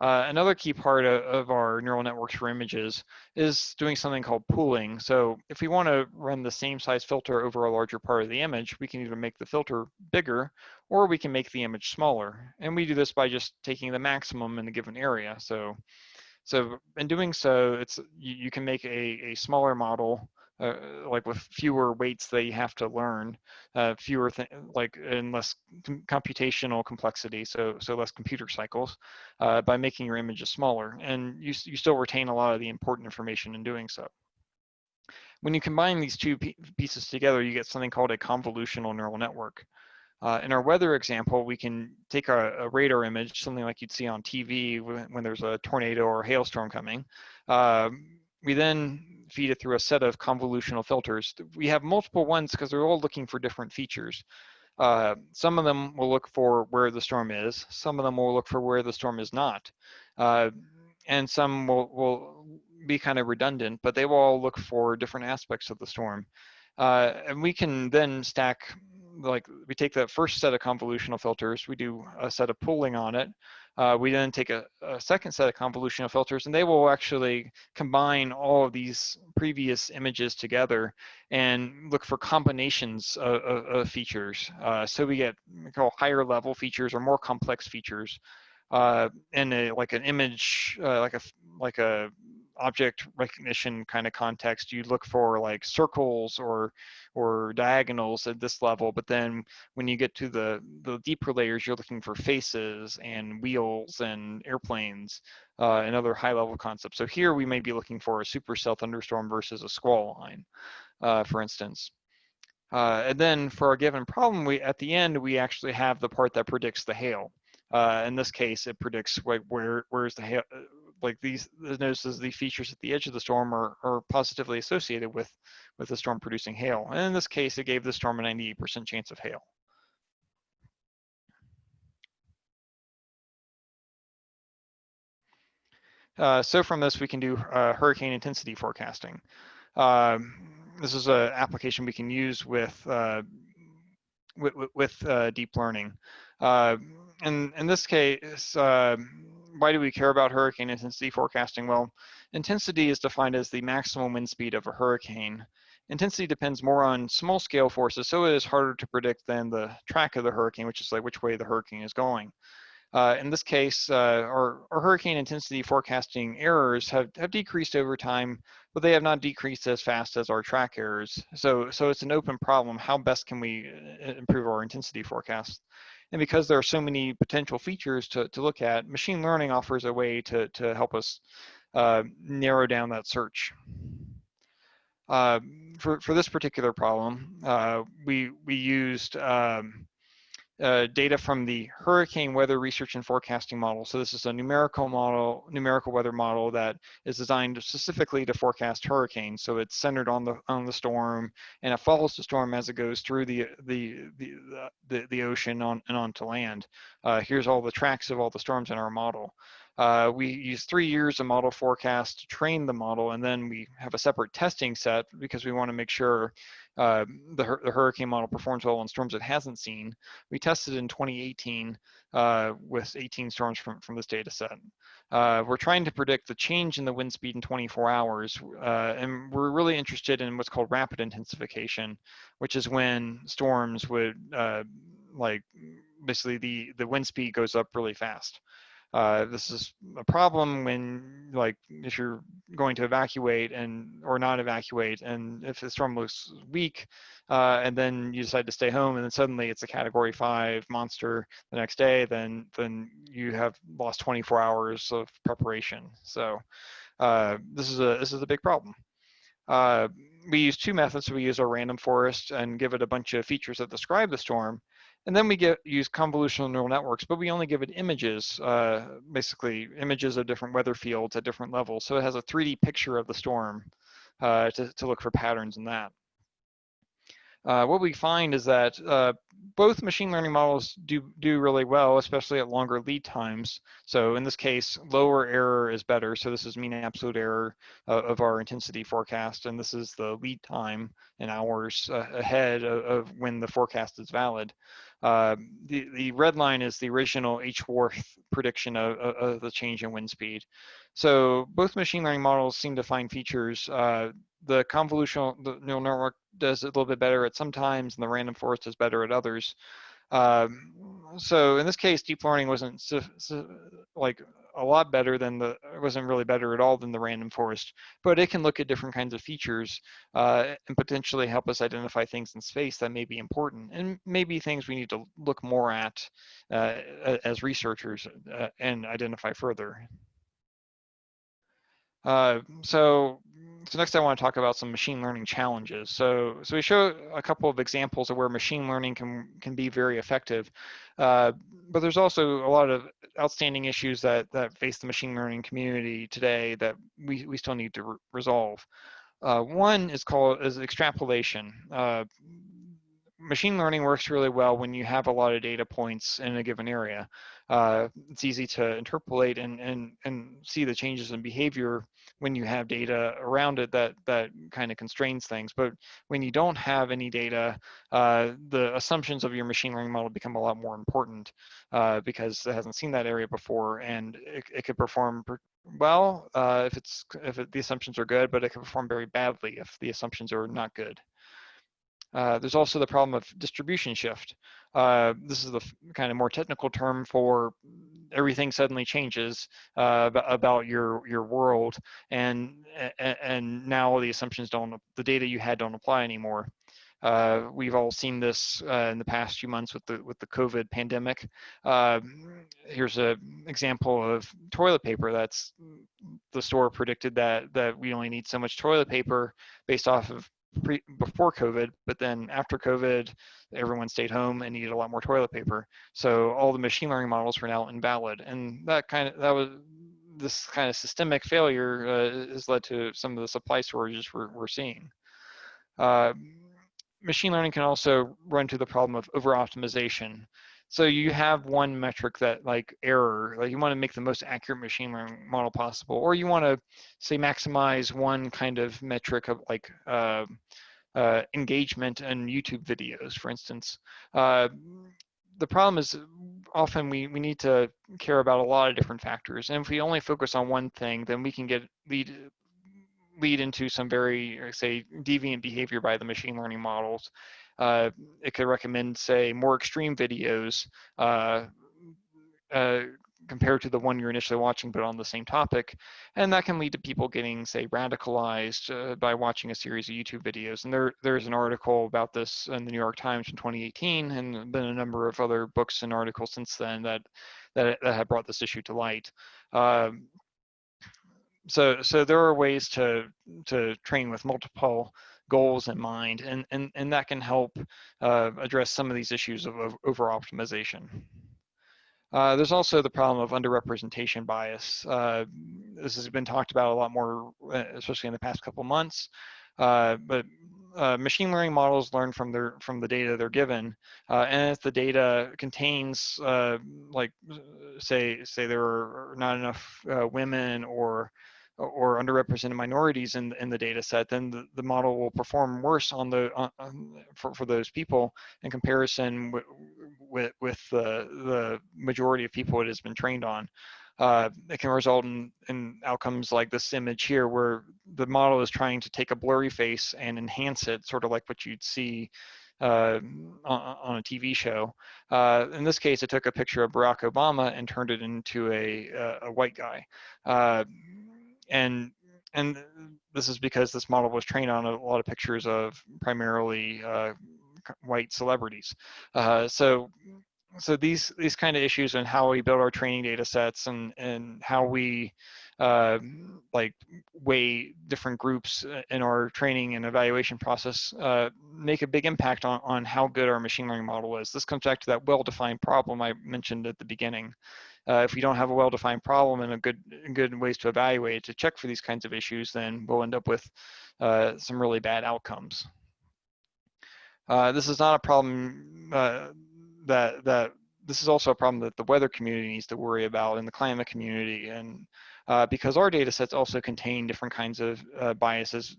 Uh, another key part of, of, our neural networks for images is doing something called pooling. So if we want to run the same size filter over a larger part of the image, we can either make the filter bigger or we can make the image smaller. And we do this by just taking the maximum in a given area. So, so in doing so, it's you, you can make a, a smaller model uh, like with fewer weights that you have to learn, uh, fewer like and less com computational complexity, so so less computer cycles, uh, by making your images smaller, and you you still retain a lot of the important information in doing so. When you combine these two pieces together, you get something called a convolutional neural network. Uh, in our weather example, we can take a, a, radar image, something like you'd see on TV when, when there's a tornado or a hailstorm coming. Uh, we then feed it through a set of convolutional filters. We have multiple ones because they're all looking for different features. Uh, some of them will look for where the storm is. Some of them will look for where the storm is not. Uh, and some will, will be kind of redundant, but they will all look for different aspects of the storm. Uh, and we can then stack like we take that first set of convolutional filters, we do a set of pooling on it. Uh, we then take a, a, second set of convolutional filters and they will actually combine all of these previous images together and look for combinations of, of, of features. Uh, so we get we call higher level features or more complex features. Uh, in a, like an image, uh, like a like a object recognition kind of context, you look for like circles or or diagonals at this level, but then when you get to the, the deeper layers, you're looking for faces and wheels and airplanes uh, and other high level concepts. So here we may be looking for a supercell thunderstorm versus a squall line, uh, for instance. Uh, and then for a given problem, we at the end, we actually have the part that predicts the hail. Uh, in this case, it predicts where, where where's the hail, like these the notices the features at the edge of the storm are, are positively associated with with the storm producing hail. And in this case, it gave the storm a 98% chance of hail. Uh, so from this, we can do uh, hurricane intensity forecasting. Um, this is an application we can use with uh, with, with uh, deep learning. Uh, in, in this case, uh, why do we care about hurricane intensity forecasting? Well, intensity is defined as the maximum wind speed of a hurricane. Intensity depends more on small scale forces, so it is harder to predict than the track of the hurricane, which is like which way the hurricane is going. Uh, in this case, uh, our, our, hurricane intensity forecasting errors have, have decreased over time, but they have not decreased as fast as our track errors. So, so it's an open problem. How best can we uh, improve our intensity forecast? And because there are so many potential features to, to look at, machine learning offers a way to, to help us uh, narrow down that search. Uh, for, for this particular problem, uh, we, we used um, uh, data from the hurricane weather research and forecasting model. So this is a numerical model, numerical weather model that is designed specifically to forecast hurricanes. So it's centered on the on the storm and it follows the storm as it goes through the the the the, the ocean on and onto land. Uh, here's all the tracks of all the storms in our model. Uh, we use three years of model forecast to train the model, and then we have a separate testing set because we want to make sure uh, the, the, hurricane model performs well on storms it hasn't seen. We tested in 2018 uh, with 18 storms from, from this data set. Uh, we're trying to predict the change in the wind speed in 24 hours, uh, and we're really interested in what's called rapid intensification, which is when storms would uh, like basically the, the wind speed goes up really fast. Uh, this is a problem when like if you're going to evacuate and or not evacuate and if the storm looks weak uh, and then you decide to stay home and then suddenly it's a category five monster the next day then then you have lost 24 hours of preparation. So uh, this is a this is a big problem. Uh, we use two methods. We use our random forest and give it a bunch of features that describe the storm and then we get use convolutional neural networks, but we only give it images, uh, basically images of different weather fields at different levels. So it has a 3D picture of the storm uh, to, to look for patterns in that. Uh, what we find is that uh, both machine learning models do, do really well, especially at longer lead times. So in this case, lower error is better. So this is mean absolute error uh, of our intensity forecast, and this is the lead time in hours uh, ahead of, of, when the forecast is valid. Uh, the, the red line is the original HWRF prediction of, of, the change in wind speed. So both machine learning models seem to find features. The convolutional neural network does a little bit better at some times, and the random forest is better at others. Um, so in this case, deep learning wasn't like a lot better than the, it wasn't really better at all than the random forest, but it can look at different kinds of features uh, and potentially help us identify things in space that may be important and maybe things we need to look more at uh, as researchers uh, and identify further. Uh, so, so next I want to talk about some machine learning challenges. So, so we show a couple of examples of where machine learning can, can be very effective, uh, but there's also a lot of outstanding issues that, that face the machine learning community today that we, we still need to re resolve. Uh, one is called is extrapolation. Uh, machine learning works really well when you have a lot of data points in a given area. Uh, it's easy to interpolate and, and, and see the changes in behavior when you have data around it that, that kind of constrains things. But when you don't have any data, uh, the assumptions of your machine learning model become a lot more important uh, because it hasn't seen that area before and it, it could perform well uh, if it's if it, the assumptions are good, but it can perform very badly if the assumptions are not good. Uh, there's also the problem of distribution shift. Uh, this is the kind of more technical term for everything suddenly changes uh, about your your world, and and now the assumptions don't, the data you had don't apply anymore. Uh, we've all seen this uh, in the past few months with the with the COVID pandemic. Uh, here's an example of toilet paper. That's the store predicted that that we only need so much toilet paper based off of pre, before COVID, but then after COVID, everyone stayed home and needed a lot more toilet paper. So all the machine learning models were now invalid, and that kind of that was this kind of systemic failure uh, has led to some of the supply shortages we're, we're seeing. Uh, machine learning can also run to the problem of over optimization. So you have one metric that like error, like you want to make the most accurate machine learning model possible, or you want to say maximize one kind of metric of like uh, uh, engagement in YouTube videos, for instance. Uh, the problem is often we, we need to care about a lot of different factors. And if we only focus on one thing, then we can get lead lead into some very, say, deviant behavior by the machine learning models uh, it could recommend, say, more extreme videos uh, uh, compared to the one you're initially watching, but on the same topic. And that can lead to people getting, say, radicalized uh, by watching a series of YouTube videos. And there, there's an article about this in the New York Times in 2018, and been a number of other books and articles since then that that, that have brought this issue to light. Um, so, so there are ways to to train with multiple goals in mind, and and and that can help uh, address some of these issues of, of over optimization. Uh, there's also the problem of underrepresentation bias. Uh, this has been talked about a lot more, uh, especially in the past couple months. Uh, but uh, machine learning models learn from their from the data they're given, uh, and if the data contains, like, say say there are not enough women or or underrepresented minorities in, in the data set, then the, the model will perform worse on the on, for, for those people in comparison with, with, with the, the majority of people it has been trained on. Uh, it can result in, in outcomes like this image here where the model is trying to take a blurry face and enhance it, sort of like what you'd see uh, on, on, a TV show. Uh, in this case, it took a picture of Barack Obama and turned it into a, a, a white guy. Uh, and and this is because this model was trained on a lot of pictures of primarily uh, white celebrities. Uh, so so these these kind of issues and how we build our training data sets and and how we uh, like weigh different groups in our training and evaluation process uh, make a big impact on, on how good our machine learning model is. This comes back to that well-defined problem I mentioned at the beginning uh, if we don't have a well-defined problem and a good good ways to evaluate to check for these kinds of issues, then we'll end up with uh, some really bad outcomes. Uh, this is not a problem uh, that that this is also a problem that the weather community needs to worry about and the climate community and uh, because our data sets also contain different kinds of uh, biases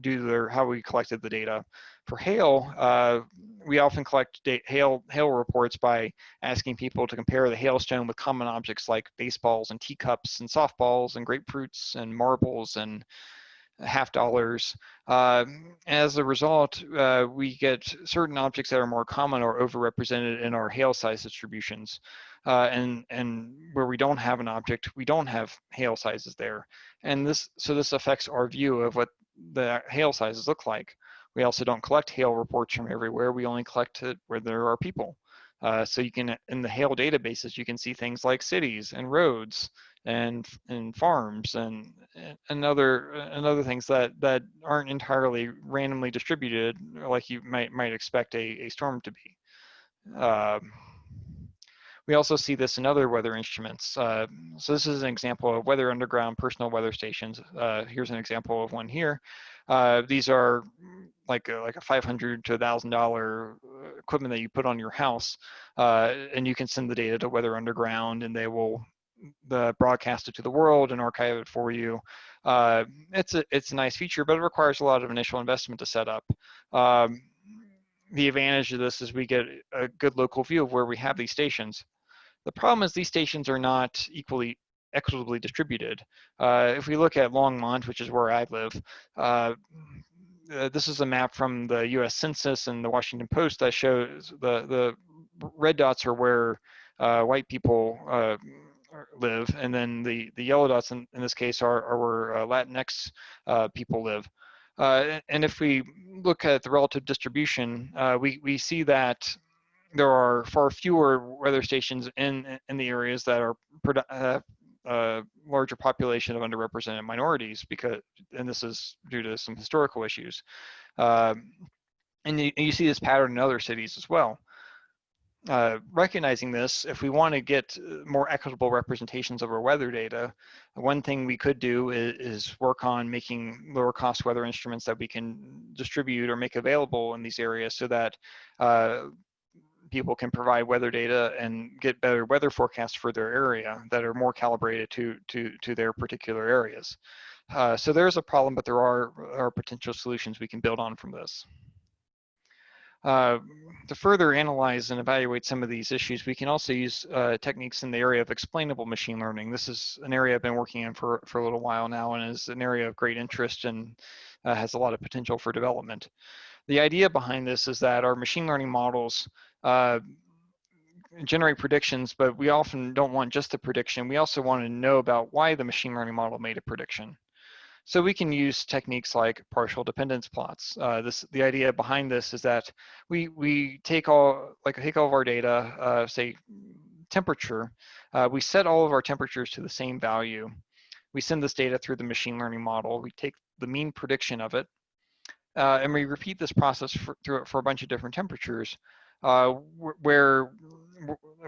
due to their, how we collected the data. For hail, uh, we often collect hail, hail reports by asking people to compare the hailstone with common objects like baseballs and teacups and softballs and grapefruits and marbles and half dollars. Uh, as a result, uh, we get certain objects that are more common or overrepresented in our hail size distributions. Uh, and and where we don't have an object, we don't have hail sizes there. And this so this affects our view of what the hail sizes look like. We also don't collect hail reports from everywhere. We only collect it where there are people. Uh, so you can, in the hail databases, you can see things like cities and roads and and farms and and other and other things that that aren't entirely randomly distributed like you might might expect a, a storm to be. Uh, we also see this in other weather instruments. Uh, so this is an example of weather underground personal weather stations. Uh, here's an example of one here. Uh, these are like a, like a 500 to $1,000 uh, equipment that you put on your house, uh, and you can send the data to Weather Underground, and they will the broadcast it to the world and archive it for you. Uh, it's a it's a nice feature, but it requires a lot of initial investment to set up. Um, the advantage of this is we get a good local view of where we have these stations. The problem is these stations are not equally equitably distributed. Uh, if we look at Longmont, which is where I live, uh, uh, this is a map from the U.S. Census and the Washington Post that shows the the red dots are where uh, white people uh, live, and then the the yellow dots in, in this case are, are where uh, Latinx people live. and if we look at the relative distribution, we we see that there are far fewer weather stations in in the areas that are uh, a larger population of underrepresented minorities because and this is due to some historical issues. Um, and you, you, see this pattern in other cities as well. Uh, recognizing this, if we want to get more equitable representations of our weather data, one thing we could do is, is, work on making lower cost weather instruments that we can distribute or make available in these areas so that uh, people can provide weather data and get better weather forecasts for their area that are more calibrated to, to, to their particular areas. Uh, so there's a problem, but there are, are potential solutions we can build on from this. Uh, to further analyze and evaluate some of these issues, we can also use uh, techniques in the area of explainable machine learning. This is an area I've been working in for, for a little while now and is an area of great interest and uh, has a lot of potential for development. The idea behind this is that our machine learning models uh, generate predictions, but we often don't want just the prediction. We also want to know about why the machine learning model made a prediction. So we can use techniques like partial dependence plots. Uh, this the idea behind this is that we we take all like take all of our data, uh, say temperature, uh, we set all of our temperatures to the same value. We send this data through the machine learning model. We take the mean prediction of it, uh, and we repeat this process for, through for a bunch of different temperatures, uh, where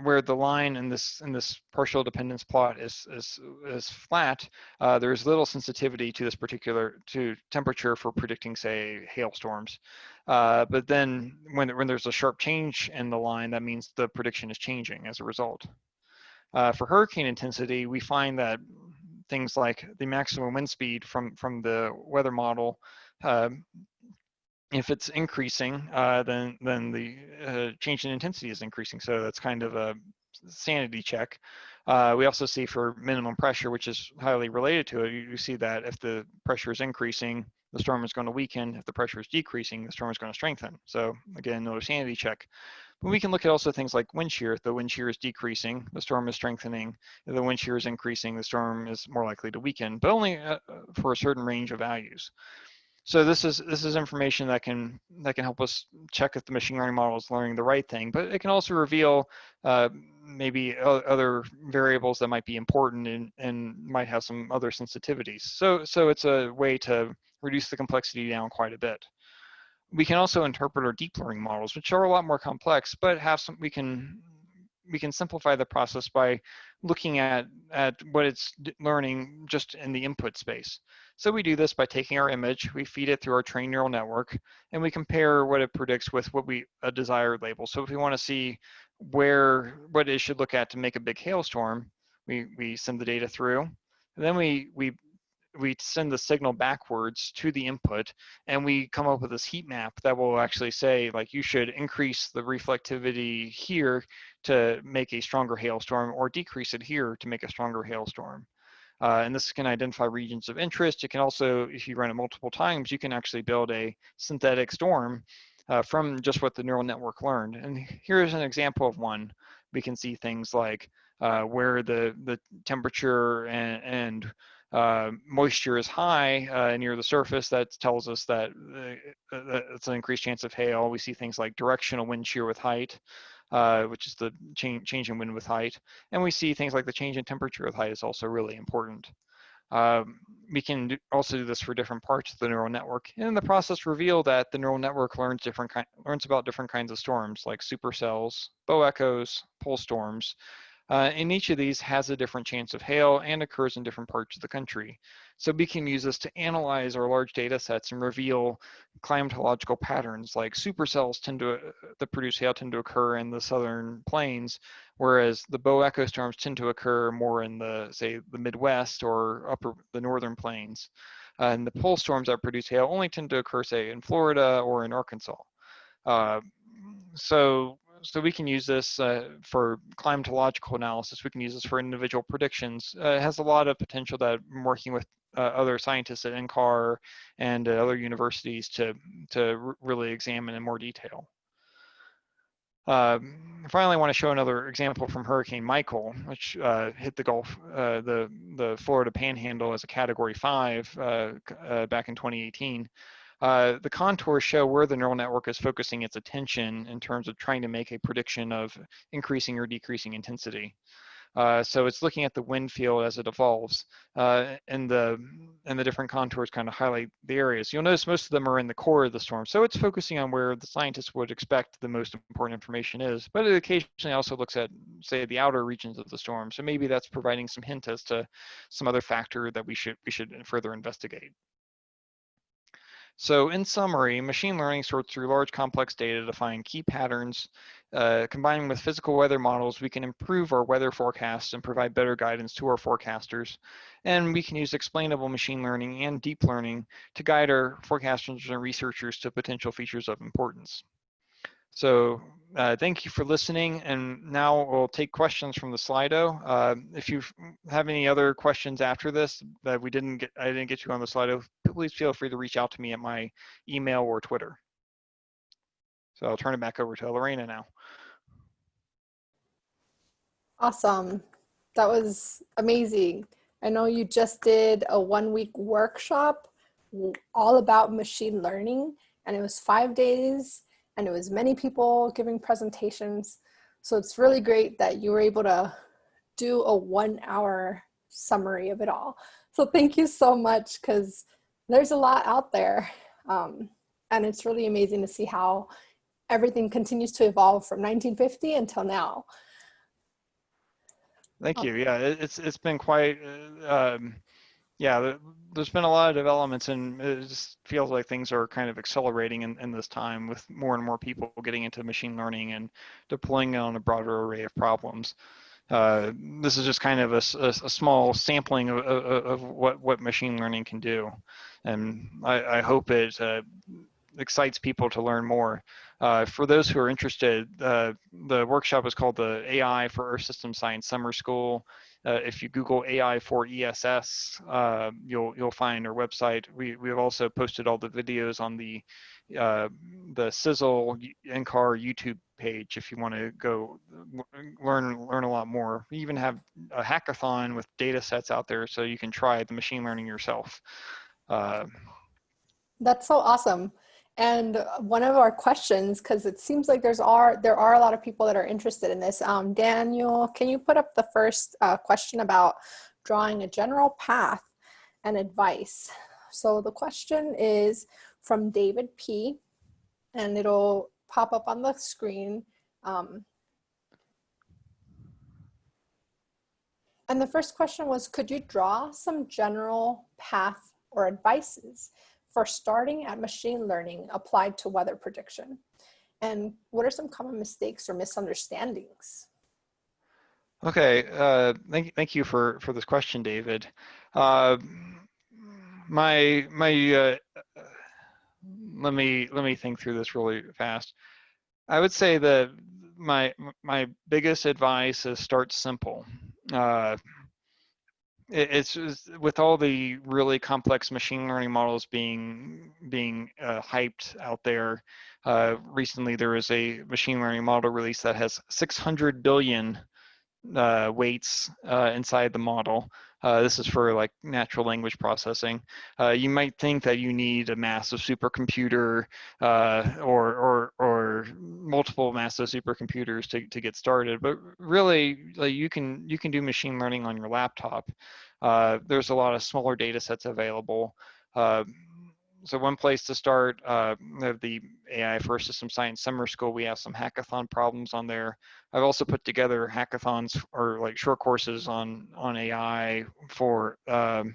where the line in this in this partial dependence plot is is is flat, uh, there's little sensitivity to this particular to temperature for predicting, say, hailstorms. Uh, but then when when there's a sharp change in the line, that means the prediction is changing as a result. Uh, for hurricane intensity, we find that things like the maximum wind speed from from the weather model um, if it's increasing, uh, then then the uh, change in intensity is increasing. So that's kind of a sanity check. Uh, we also see for minimum pressure, which is highly related to it, you, you, see that if the pressure is increasing, the storm is going to weaken. If the pressure is decreasing, the storm is going to strengthen. So again, another sanity check. But we can look at also things like wind shear. If the wind shear is decreasing, the storm is strengthening. If the wind shear is increasing, the storm is more likely to weaken, but only uh, for a certain range of values. So this is this is information that can that can help us check if the machine learning model is learning the right thing, but it can also reveal uh, maybe other variables that might be important and, and might have some other sensitivities. So so it's a way to reduce the complexity down quite a bit. We can also interpret our deep learning models, which are a lot more complex, but have some we can we can simplify the process by looking at, at what it's learning just in the input space. So we do this by taking our image, we feed it through our trained neural network, and we compare what it predicts with what we a desired label. So if we want to see where what it should look at to make a big hailstorm, we we send the data through, and then we we we send the signal backwards to the input and we come up with this heat map that will actually say like you should increase the reflectivity here to make a stronger hailstorm or decrease it here to make a stronger hailstorm. Uh, and this can identify regions of interest. It can also, if you run it multiple times, you can actually build a synthetic storm uh, from just what the neural network learned. And here's an example of one. We can see things like uh, where the, the temperature and, and uh, moisture is high uh, near the surface, that tells us that uh, it's an increased chance of hail. We see things like directional wind shear with height uh, which is the change, change in wind with height. And we see things like the change in temperature with height is also really important. Um, we can do, also do this for different parts of the neural network. And in the process reveal that the neural network learns different learns about different kinds of storms like supercells, bow echoes, pole storms, uh, and each of these has a different chance of hail and occurs in different parts of the country. So we can use this to analyze our large data sets and reveal climatological patterns like supercells tend to, uh, that produce hail tend to occur in the southern plains, whereas the bow echo storms tend to occur more in the, say, the Midwest or upper, the northern plains. Uh, and the pole storms that produce hail only tend to occur, say, in Florida or in Arkansas. Uh, so so we can use this uh, for climatological analysis. We can use this for individual predictions. Uh, it has a lot of potential that I'm working with uh, other scientists at NCAR and other universities to, to really examine in more detail. Um, finally, I want to show another example from Hurricane Michael, which uh, hit the Gulf, uh, the the Florida Panhandle as a Category Five uh, uh back in 2018. Uh, the contours show where the neural network is focusing its attention in terms of trying to make a prediction of increasing or decreasing intensity. Uh, so it's looking at the wind field as it evolves, uh, and the and the different contours kind of highlight the areas. You'll notice most of them are in the core of the storm, so it's focusing on where the scientists would expect the most important information is. But it occasionally also looks at, say, the outer regions of the storm. So maybe that's providing some hint as to some other factor that we should we should further investigate. So in summary, machine learning sorts through large complex data to find key patterns. Uh, combining with physical weather models, we can improve our weather forecasts and provide better guidance to our forecasters. And we can use explainable machine learning and deep learning to guide our forecasters and researchers to potential features of importance. So uh, thank you for listening. And now we'll take questions from the Slido. Uh, if you have any other questions after this that we didn't get, I didn't get you on the Slido, please feel free to reach out to me at my email or Twitter. So I'll turn it back over to Lorena now. Awesome. That was amazing. I know you just did a one week workshop all about machine learning and it was five days and it was many people giving presentations. So it's really great that you were able to do a one hour summary of it all. So thank you so much because there's a lot out there. Um, and it's really amazing to see how everything continues to evolve from 1950 until now. Thank you. Yeah, it's it's been quite. Uh, um, yeah, there's been a lot of developments, and it just feels like things are kind of accelerating in, in this time with more and more people getting into machine learning and deploying on a broader array of problems. Uh, this is just kind of a, a, a small sampling of, of, of, what, what machine learning can do. And I, I hope it uh, excites people to learn more. Uh, for those who are interested, uh, the workshop is called the AI for Earth System Science Summer School. Uh, if you Google AI for ESS, uh, you'll you'll find our website. We we have also posted all the videos on the uh, the CISL NCAR YouTube page if you want to go learn learn a lot more. We even have a hackathon with data sets out there so you can try the machine learning yourself. Uh, That's so awesome. And one of our questions, because it seems like there's are there are a lot of people that are interested in this. Um, Daniel, can you put up the first uh, question about drawing a general path and advice? So the question is from David P. And it'll pop up on the screen. Um, and the first question was, could you draw some general path or advices for starting at machine learning applied to weather prediction? And what are some common mistakes or misunderstandings? Okay, uh, thank, thank you for, for this question, David. Uh, my, my, uh, let me, let me think through this really fast. I would say that my, my biggest advice is start simple. Uh, it's, with all the really complex machine learning models being being uh, hyped out there. Uh, recently, there was a machine learning model release that has 600 billion uh, weights uh, inside the model. Uh, this is for like natural language processing. Uh, you might think that you need a massive supercomputer uh, or, or, or multiple massive supercomputers to, to get started, but really like, you, can, you can do machine learning on your laptop. Uh, there's a lot of smaller data sets available. So one place to start, uh, the AI for System Science Summer School, we have some hackathon problems on there. I've also put together hackathons or like short courses on on AI for um,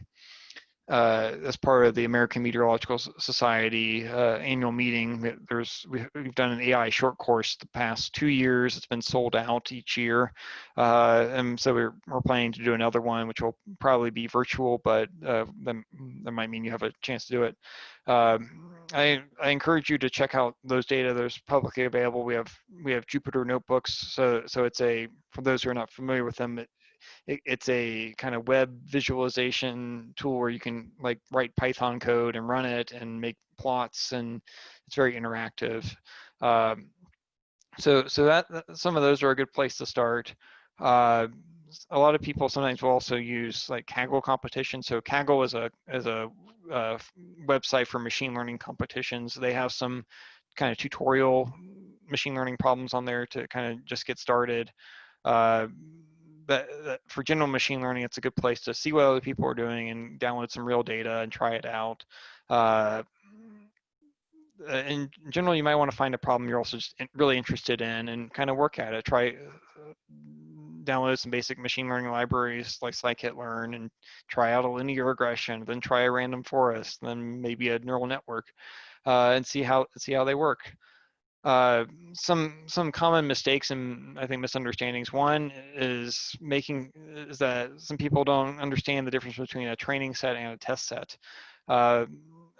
uh, as part of the American Meteorological Society uh, annual meeting. There's we, have done an AI short course the past two years. It's been sold out each year, uh, and so we're we're planning to do another one, which will probably be virtual, but uh, that, that might mean you have a chance to do it. Um, I I encourage you to check out those data. There's publicly available. We have we have Jupyter notebooks. So so it's a for those who are not familiar with them, it, it, it's a kind of web visualization tool where you can like write Python code and run it and make plots and it's very interactive. Um, so so that some of those are a good place to start. Uh, a lot of people sometimes will also use like Kaggle competition. So Kaggle is a is a uh, website for machine learning competitions. They have some kind of tutorial machine learning problems on there to kind of just get started. Uh, that, that for general machine learning, it's a good place to see what other people are doing and download some real data and try it out. Uh, in general, you might want to find a problem you're also just really interested in and kind of work at it. Try uh, download some basic machine learning libraries like scikit-learn and try out a linear regression, then try a random forest, then maybe a neural network, uh, and see how see how they work uh, some some common mistakes and I think misunderstandings. One is making is that some people don't understand the difference between a training set and a test set. Uh,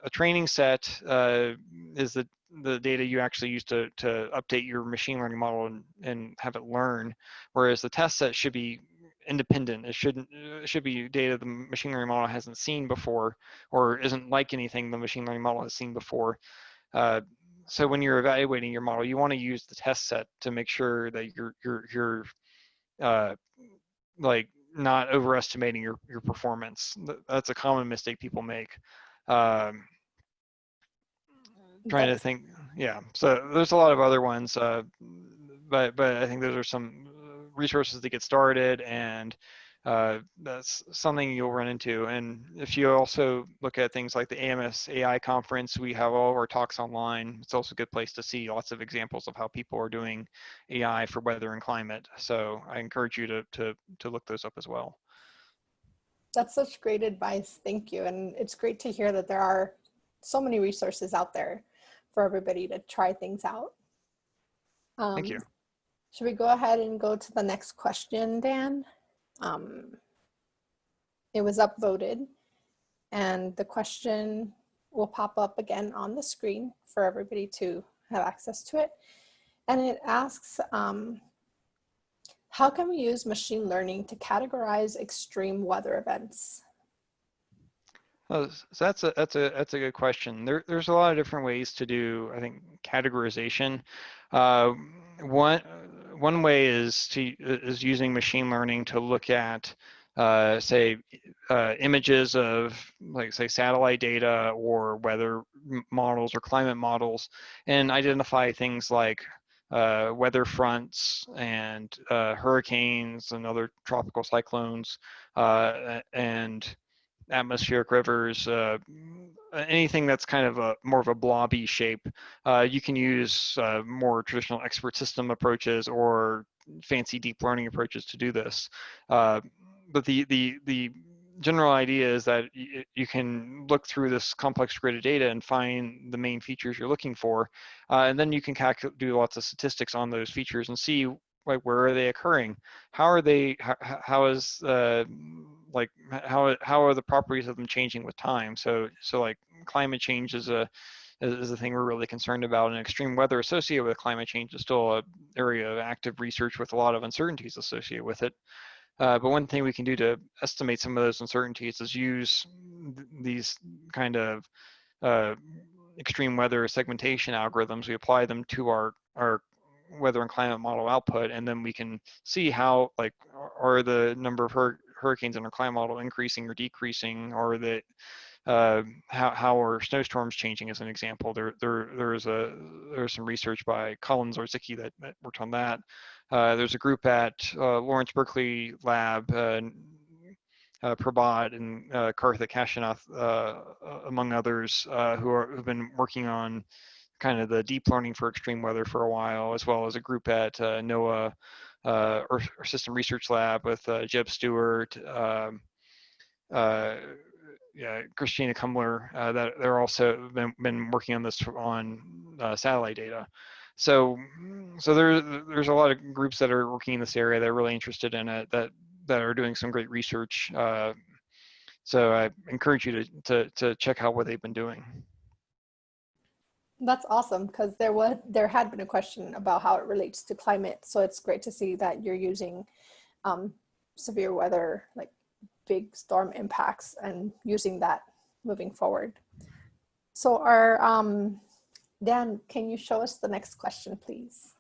a training set uh, is the the data you actually use to to update your machine learning model and, and have it learn, whereas the test set should be independent. It shouldn't it should be data the machine learning model hasn't seen before or isn't like anything the machine learning model has seen before. Uh, so when you're evaluating your model, you want to use the test set to make sure that you're you're you're uh, like not overestimating your your performance. That's a common mistake people make. Um, trying to think, yeah. So there's a lot of other ones, uh, but but I think those are some resources to get started and uh, that's something you'll run into. And if you also look at things like the AMS AI conference, we have all of our talks online. It's also a good place to see lots of examples of how people are doing AI for weather and climate. So I encourage you to, to, to look those up as well. That's such great advice. Thank you. And it's great to hear that there are so many resources out there for everybody to try things out. Um, Thank you. Should we go ahead and go to the next question, Dan? Um, it was upvoted and the question will pop up again on the screen for everybody to have access to it. And it asks, um, how can we use machine learning to categorize extreme weather events? so that's a that's a that's a good question. There, there's a lot of different ways to do, I think, categorization. Uh, one one way is to is using machine learning to look at uh, say uh, images of like say satellite data or weather models or climate models and identify things like uh, weather fronts and uh, hurricanes and other tropical cyclones uh, and atmospheric rivers, uh, anything that's kind of a more of a blobby shape, uh, you can use uh, more traditional expert system approaches or fancy deep learning approaches to do this. Uh, but the the the general idea is that you can look through this complex grid of data and find the main features you're looking for, uh, and then you can do lots of statistics on those features and see like where are they occurring? How are they how, how is uh like how how are the properties of them changing with time? So so like climate change is a is a thing we're really concerned about and extreme weather associated with climate change is still a area of active research with a lot of uncertainties associated with it. Uh, but one thing we can do to estimate some of those uncertainties is use these kind of uh, extreme weather segmentation algorithms. We apply them to our, our weather and climate model output, and then we can see how like are the number of hur hurricanes in our climate model increasing or decreasing, or that uh, how how are snowstorms changing as an example. There there there's a there's some research by Colin Zarzicki that, that worked on that. Uh, there's a group at uh, Lawrence Berkeley Lab. Uh, uh, Prabhat and uh, Karthik Kashinath, uh, among others, uh, who are who've been working on kind of the deep learning for extreme weather for a while, as well as a group at uh, NOAA uh, Earth System Research Lab with uh, Jebb Stewart, um, uh, yeah, Christina Kumler, uh, that they're also been, been working on this on uh, satellite data. So, so there, there's a lot of groups that are working in this area that are really interested in it, that that are doing some great research. so I encourage you to, to, to check out what they've been doing. That's awesome because there was there had been a question about how it relates to climate. So it's great to see that you're using um, severe weather, like big storm impacts and using that moving forward. So our, um, Dan, can you show us the next question, please?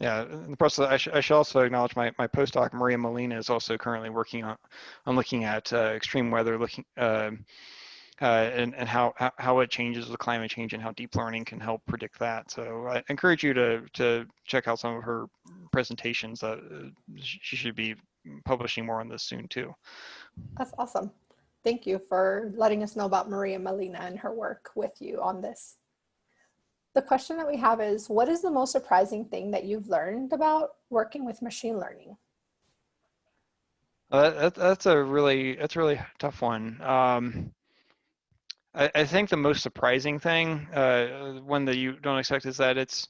Yeah, in the process, I, sh I should also acknowledge my, my postdoc, Maria Molina, is also currently working on, on looking at uh, extreme weather, looking uh, uh, and, and how, how it changes with climate change and how deep learning can help predict that. So I encourage you to, to check out some of her presentations. Uh, she should be publishing more on this soon too. That's awesome. Thank you for letting us know about Maria Molina and her work with you on this. The question that we have is, what is the most surprising thing that you've learned about working with machine learning? Uh, that, that's a really, that's a really tough one. Um, I, I, think the most surprising thing, uh, one that you don't expect is that it's,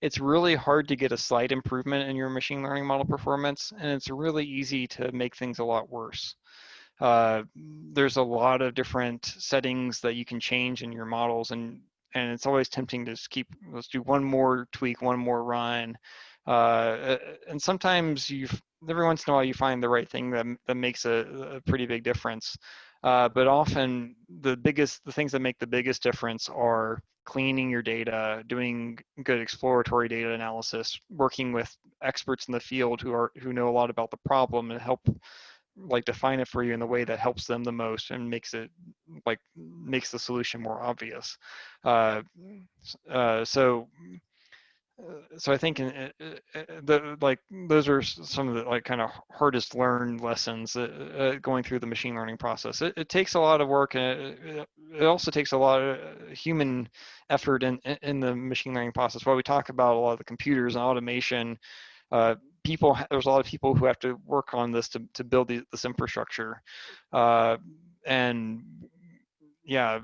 it's really hard to get a slight improvement in your machine learning model performance, and it's really easy to make things a lot worse. Uh, there's a lot of different settings that you can change in your models, and and it's always tempting to just keep let's do one more tweak one more run uh, and sometimes you every once in a while you find the right thing that, that makes a, a pretty big difference Uh, but often the biggest, the things that make the biggest difference are cleaning your data, doing good exploratory data analysis, working with experts in the field who are who know a lot about the problem and help like define it for you in the way that helps them the most and makes it like makes the solution more obvious. Uh, uh, so so I think in, uh, uh, the like those are some of the like kind of hardest learned lessons uh, uh, going through the machine learning process. It, it takes a lot of work, and it, it, also takes a lot of human effort in in the machine learning process. While we talk about a lot of the computers and automation, uh, people there's a lot of people who have to work on this to to build the, this infrastructure, uh, and yeah,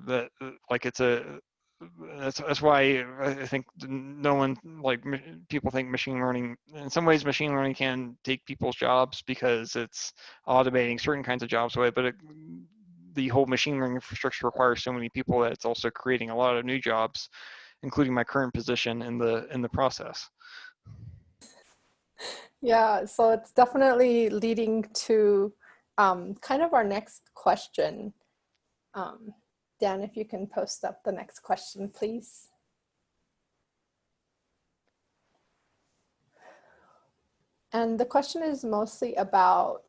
like it's a that's that's why I think no one like people think machine learning. In some ways, machine learning can take people's jobs because it's automating certain kinds of jobs away. But it, the whole machine learning infrastructure requires so many people that it's also creating a lot of new jobs, including my current position in the in the process. Yeah, so it's definitely leading to um, kind of our next question. Um, Dan, if you can post up the next question, please. And the question is mostly about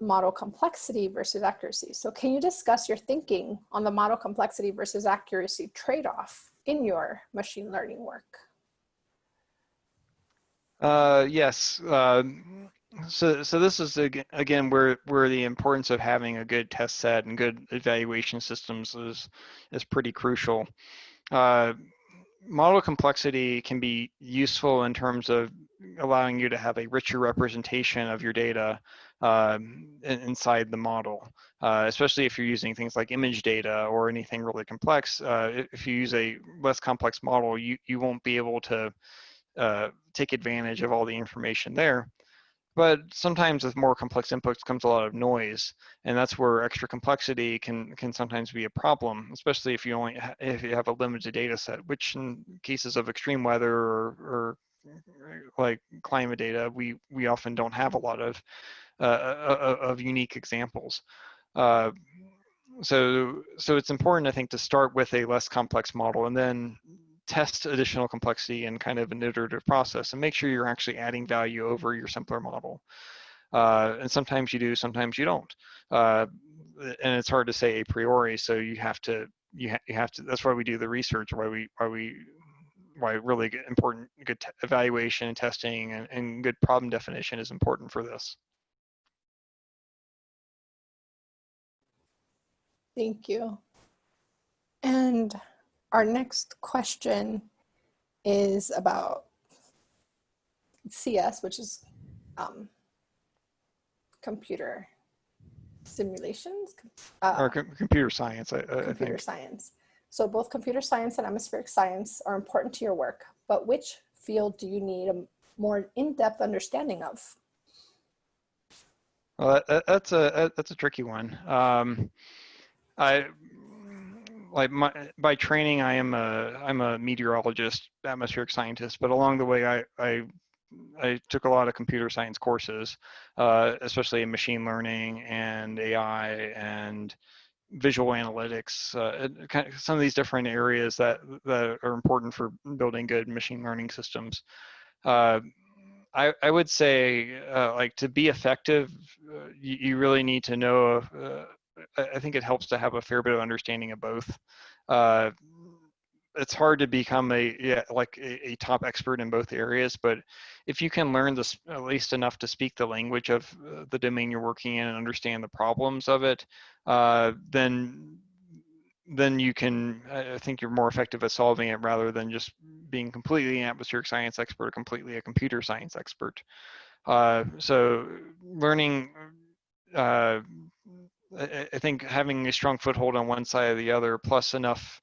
model complexity versus accuracy. So can you discuss your thinking on the model complexity versus accuracy trade-off in your machine learning work? Uh, yes. Uh, so, so this is again where where the importance of having a good test set and good evaluation systems is is pretty crucial. Uh, model complexity can be useful in terms of allowing you to have a richer representation of your data uh, inside the model, uh, especially if you're using things like image data or anything really complex. Uh, if you use a less complex model, you, you won't be able to uh, take advantage of all the information there. But sometimes with more complex inputs comes a lot of noise, and that's where extra complexity can can sometimes be a problem, especially if you only if you have a limited data set. Which in cases of extreme weather or, or like climate data, we we often don't have a lot of uh, uh, uh of unique examples. Uh, so so it's important, I think, to start with a less complex model and then test additional complexity in kind of an iterative process and make sure you're actually adding value over your simpler model. Uh, and sometimes you do, sometimes you don't. Uh, and it's hard to say a priori, so you have to, you, ha you have to, that's why we do the research, why we, why we, why really good, important, good evaluation and testing and, and good problem definition is important for this. Thank you. And our next question is about CS, which is um, computer simulations? Uh, or com computer science, I, computer science. So both computer science and atmospheric science are important to your work, but which field do you need a more in-depth understanding of? Well, that, that's a that's a tricky one. Um, I like my by training I am a I'm a meteorologist, atmospheric scientist, but along the way I I I took a lot of computer science courses, uh, especially in machine learning and AI and visual analytics, uh, kind of some of these different areas that that are important for building good machine learning systems. Uh, I, I would say uh, like to be effective, uh, you, you, really need to know uh, I think it helps to have a fair bit of understanding of both. Uh, it's hard to become a yeah, like a, a, top expert in both areas, but if you can learn this at least enough to speak the language of uh, the domain you're working in and understand the problems of it, uh, then then you can I think you're more effective at solving it rather than just being completely an atmospheric science expert or completely a computer science expert. Uh, so learning uh, I, think having a strong foothold on one side or the other, plus enough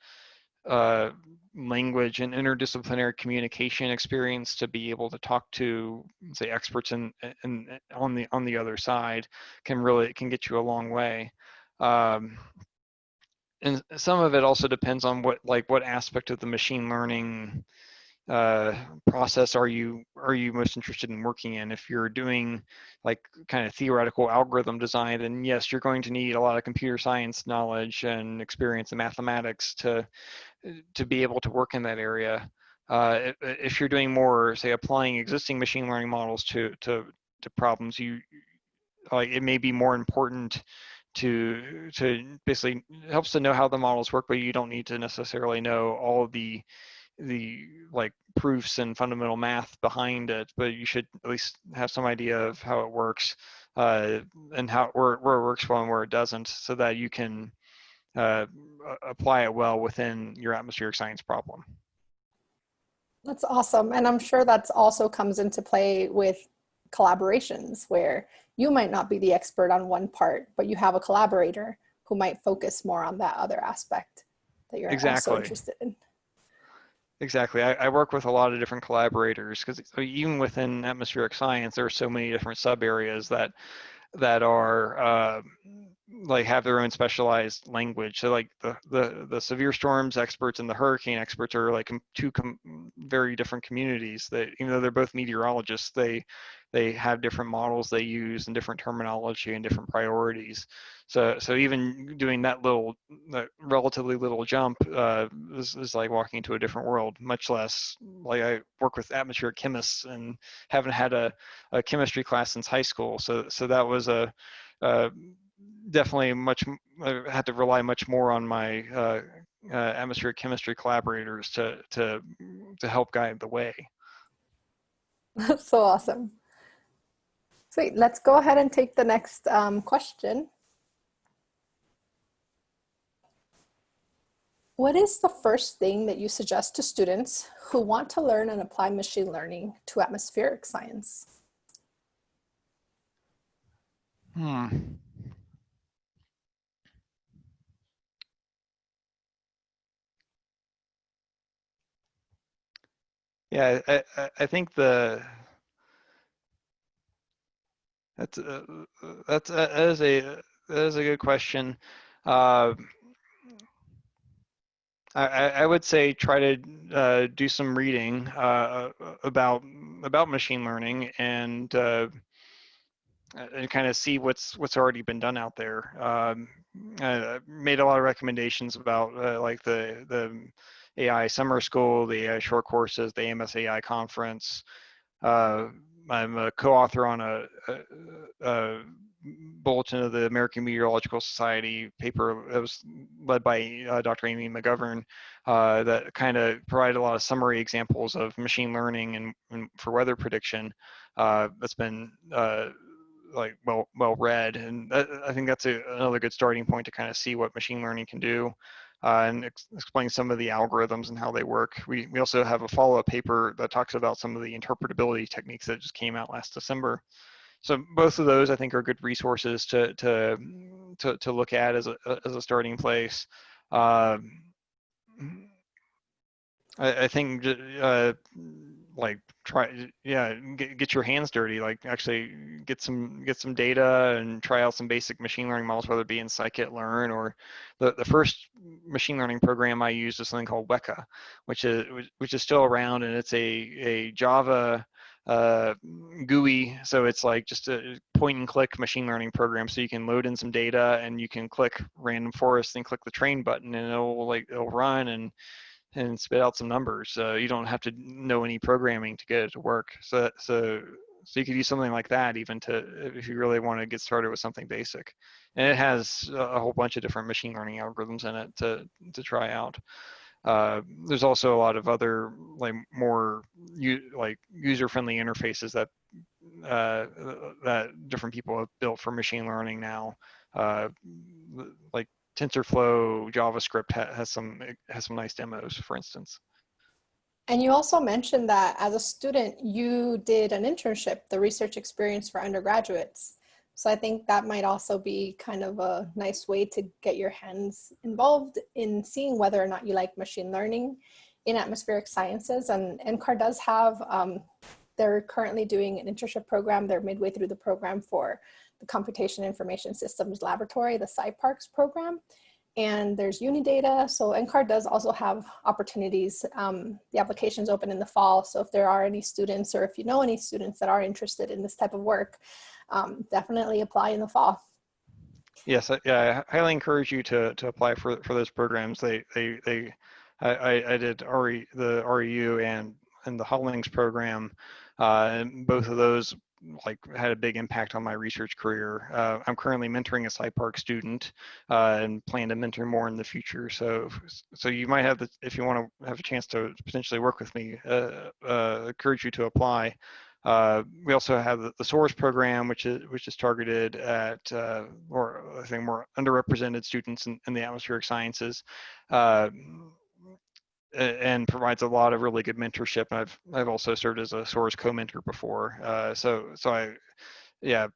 uh, language and interdisciplinary communication experience to be able to talk to, say, experts and in on the on the other side, can really can get you a long way. Um, and some of it also depends on what like what aspect of the machine learning uh, process are you are you most interested in working in? If you're doing like kind of theoretical algorithm design, then yes, you're going to need a lot of computer science knowledge and experience in mathematics to to be able to work in that area. Uh, if you're doing more, say, applying existing machine learning models to to to problems, you like it may be more important to to basically helps to know how the models work, but you don't need to necessarily know all the the like proofs and fundamental math behind it, but you should at least have some idea of how it works uh, and how where, where it works well and where it doesn't, so that you can uh, apply it well within your atmospheric science problem. That's awesome, and I'm sure that's also comes into play with collaborations where you might not be the expert on one part, but you have a collaborator who might focus more on that other aspect that you're exactly. also interested in. Exactly. I, I, work with a lot of different collaborators because even within atmospheric science, there are so many different sub areas that that are uh, like have their own specialized language. So like the, the, the severe storms experts and the hurricane experts are like two very different communities that even though they're both meteorologists, they they have different models they use and different terminology and different priorities. So so even doing that little that relatively little jump uh, is, is like walking into a different world. Much less like I work with atmospheric chemists and haven't had a, a chemistry class since high school. So so that was a uh, definitely much I had to rely much more on my uh, uh, atmospheric chemistry collaborators to to to help guide the way. That's so awesome. Sweet. Let's go ahead and take the next um, question. What is the first thing that you suggest to students who want to learn and apply machine learning to atmospheric science? Hmm. Yeah, I, I think the that's uh, that's uh, that is a that is a good question. Uh, I, I would say try to uh, do some reading uh, about about machine learning and uh, and kind of see what's what's already been done out there. Um, I made a lot of recommendations about uh, like the the AI summer school, the AI short courses, the AMS AI conference. Uh, I'm a co-author on a, a, a, bulletin of the American Meteorological Society paper that was led by uh, Dr. Amy McGovern uh, that kind of provided a lot of summary examples of machine learning and, and for weather prediction. Uh, that's been uh, like well well read, and that, I think that's a, another good starting point to kind of see what machine learning can do uh, and ex explain some of the algorithms and how they work. We, we also have a follow-up paper that talks about some of the interpretability techniques that just came out last December. So both of those I think are good resources to, to, to, to look at as a, as a starting place. Uh, I, I, think uh, like try yeah get, get your hands dirty like actually get some get some data and try out some basic machine learning models whether it be in scikit-learn or the, the first machine learning program i used is something called weka which is which is still around and it's a a java uh, GUI. So it's like just a point and click machine learning program. So you can load in some data and you can click random forest and click the train button and it'll like it'll run and and spit out some numbers. So you don't have to know any programming to get it to work. So so so you could use something like that even to if you really want to get started with something basic. And it has a whole bunch of different machine learning algorithms in it to to try out. Uh, there's also a lot of other like more like user-friendly interfaces that uh, that different people have built for machine learning now. Uh, like TensorFlow JavaScript ha has some has some nice demos, for instance. And you also mentioned that as a student, you did an internship, the research experience for undergraduates. So I think that might also be kind of a nice way to get your hands involved in seeing whether or not you like machine learning in atmospheric sciences. And NCAR does have, um, they're currently doing an internship program. They're midway through the program for the Computation Information Systems Laboratory, the SIParCS program. and there's Unidata. So NCAR does also have opportunities. Um, the application's open in the fall. So if there are any students or if you know any students that are interested in this type of work, um, definitely apply in the fall. Yes, I, yeah, I highly encourage you to, to apply for, for those programs. They, they, they, I, I did RE, the REU and, and the Hollings program, uh, and both of those like had a big impact on my research career. Uh, I'm currently mentoring a SciPark student uh, and plan to mentor more in the future. So, so you might have the, if you want to have a chance to potentially work with me, uh, uh encourage you to apply. Uh, we also have the, the SOARS program, which is which is targeted at uh, or I think more underrepresented students in, in the atmospheric sciences and provides a lot of really good mentorship. I've I've also served as a SOARS co-mentor before, uh, so so I yeah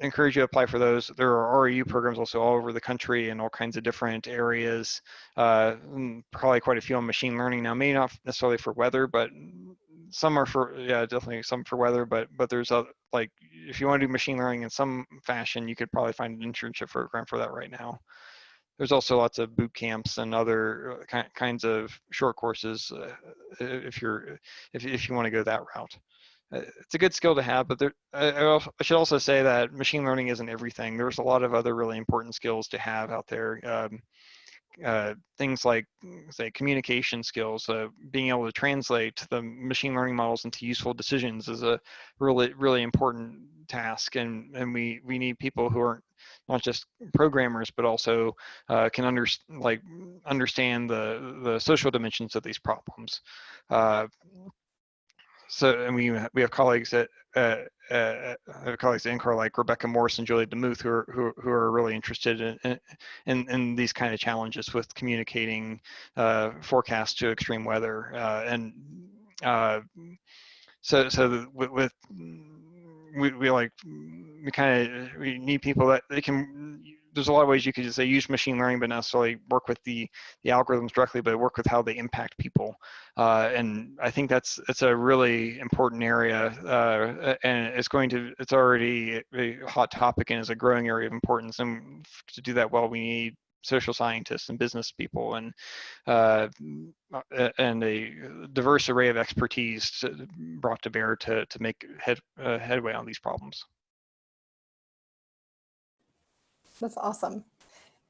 encourage you to apply for those. There are REU programs also all over the country in all kinds of different areas. Uh, mm, probably quite a few on machine learning now, maybe not necessarily for weather, but some are for yeah definitely some for weather. But but there's a like if you want to do machine learning in some fashion, you could probably find an internship program for that right now there's also lots of boot camps and other uh, kinds of short courses uh, if you're if, if you want to go that route. Uh, it's a good skill to have but there, I, I, should also say that machine learning isn't everything. There's a lot of other really important skills to have out there um, uh, things like say communication skills uh, being able to translate the machine learning models into useful decisions is a really really important task and and we we need people who are not just programmers but also uh, can under, like understand the the social dimensions of these problems. Uh, so and we we have colleagues at uh, uh, colleagues at NCAR like Rebecca Morss and Julia DeMuth who are who, who are really interested in, in, in these kind of challenges with communicating uh, forecasts to extreme weather uh, and uh, so so with, with we, we like we kind of we need people that they can there's a lot of ways you could just say use machine learning but not necessarily work with the the algorithms directly but work with how they impact people. Uh, and i think that's it's a really important area uh, and it's going to it's already a hot topic and is a growing area of importance and to do that well we need social scientists and business people and uh, and a diverse array of expertise brought to bear to, to make head, uh, headway on these problems. That's awesome.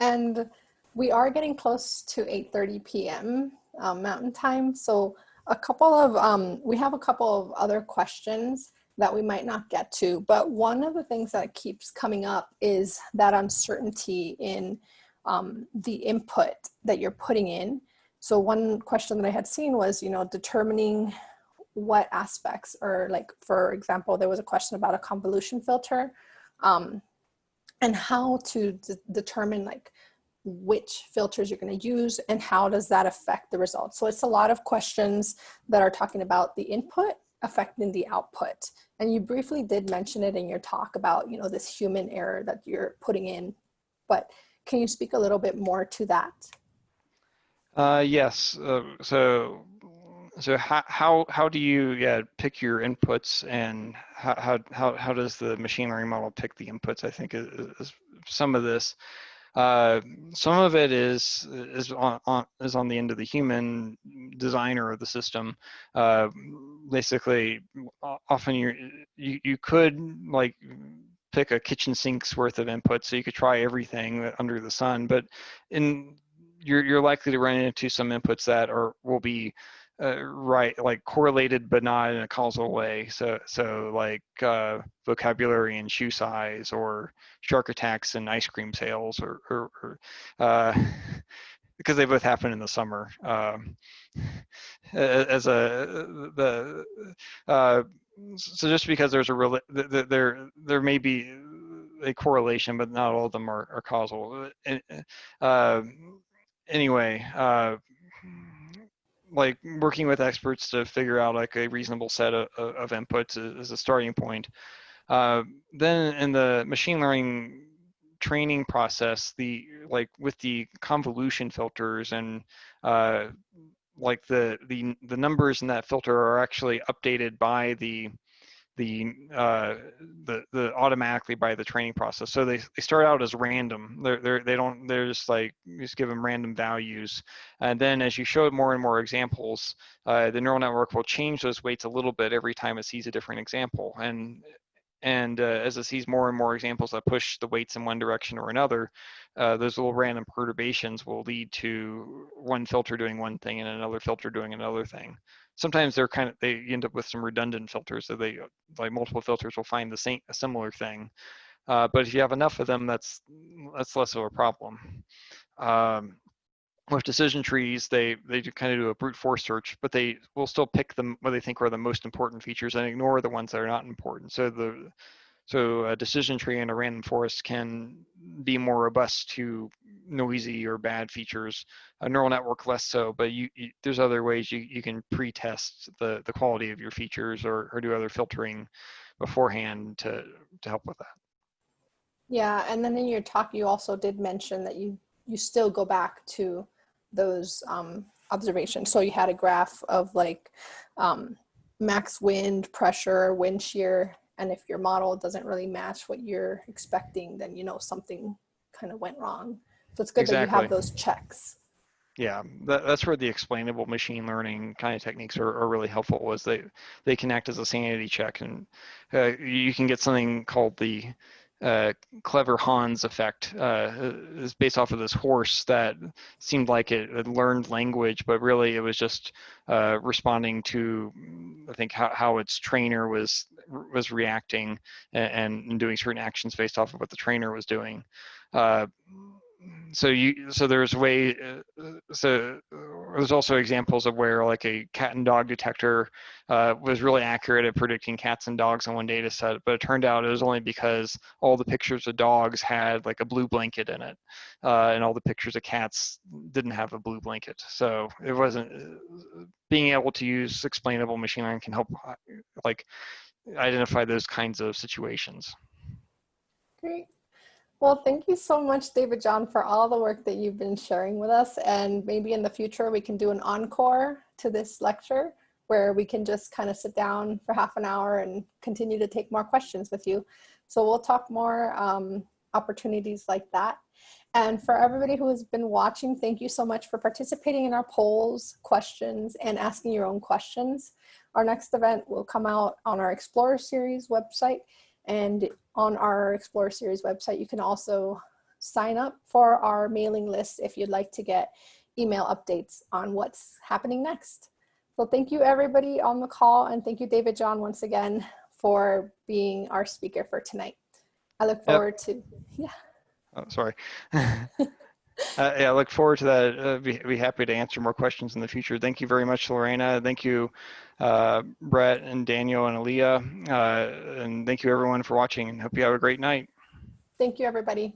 And we are getting close to 8.30 p.m. Um, Mountain Time. So a couple of, um, we have a couple of other questions that we might not get to, but one of the things that keeps coming up is that uncertainty in um, the input that you're putting in. So one question that I had seen was, you know, determining what aspects or like, for example, there was a question about a convolution filter um, and how to determine like which filters you're going to use and how does that affect the results. So it's a lot of questions that are talking about the input affecting the output. And you briefly did mention it in your talk about, you know, this human error that you're putting in, but can you speak a little bit more to that? Uh, yes. Uh, so, so how, how how do you yeah pick your inputs and how how how does the machine learning model pick the inputs? I think is, is some of this. Uh, some of it is is on, on, is on the end of the human designer of the system. Uh, basically, often you you could like pick a kitchen sink's worth of input, so you could try everything under the sun. But in you're you're likely to run into some inputs that are will be uh, right like correlated but not in a causal way so so like uh, vocabulary and shoe size or shark attacks and ice cream sales or, or, or uh, because they both happen in the summer um, as a the uh, so just because there's a there there may be a correlation, but not all of them are, are causal. Uh, anyway, uh, like working with experts to figure out like a reasonable set of, of inputs is, is a starting point. Uh, then in the machine learning training process, the like with the convolution filters and uh, like the the the numbers in that filter are actually updated by the the uh, the the automatically by the training process. So they, they start out as random. They're, they're they don't they're just like just give them random values, and then as you show more and more examples, uh, the neural network will change those weights a little bit every time it sees a different example. And and uh, as it sees more and more examples that push the weights in one direction or another, uh, those little random perturbations will lead to one filter doing one thing and another filter doing another thing. Sometimes they're kind of, they end up with some redundant filters, so they, like multiple filters will find the same, a similar thing. Uh, but if you have enough of them, that's, that's less of a problem. Um, with decision trees, they they kind of do a brute force search, but they will still pick them what they think are the most important features and ignore the ones that are not important. So the so a decision tree in a random forest can be more robust to noisy or bad features. A neural network less so, but you, you there's other ways you, you can pre-test the, the quality of your features or, or do other filtering beforehand to, to help with that. Yeah, and then in your talk, you also did mention that you you still go back to those um, observations. So you had a graph of like um, max wind, pressure, wind shear, and if your model doesn't really match what you're expecting, then you know something kind of went wrong. So it's good exactly. that you have those checks. Yeah, that, that's where the explainable machine learning kind of techniques are, are really helpful was they, they can act as a sanity check and uh, you can get something called the uh, clever Hans effect uh, is based off of this horse that seemed like it had learned language, but really it was just uh, responding to, I think, how, how its trainer was was reacting and, and, doing certain actions based off of what the trainer was doing. Uh, so you so there's way uh, so there's also examples of where like a cat and dog detector uh, was really accurate at predicting cats and dogs on one data set but it turned out it was only because all the pictures of dogs had like a blue blanket in it uh, and all the pictures of cats didn't have a blue blanket. So it wasn't uh, being able to use explainable machine learning can help uh, like identify those kinds of situations. Great well, thank you so much, David John, for all the work that you've been sharing with us. And maybe in the future, we can do an encore to this lecture where we can just kind of sit down for half an hour and continue to take more questions with you. So we'll talk more um, opportunities like that. And for everybody who has been watching, thank you so much for participating in our polls, questions, and asking your own questions. Our next event will come out on our Explorer Series website and on our Explore Series website, you can also sign up for our mailing list if you'd like to get email updates on what's happening next. So thank you everybody on the call and thank you David John once again for being our speaker for tonight. I look forward yep. to, yeah. Oh, sorry. Uh, yeah, I look forward to that. Uh, be, be happy to answer more questions in the future. Thank you very much, Lorena. Thank you, uh, Brett and Daniel and Aaliyah. Uh, and thank you everyone for watching and hope you have a great night. Thank you, everybody.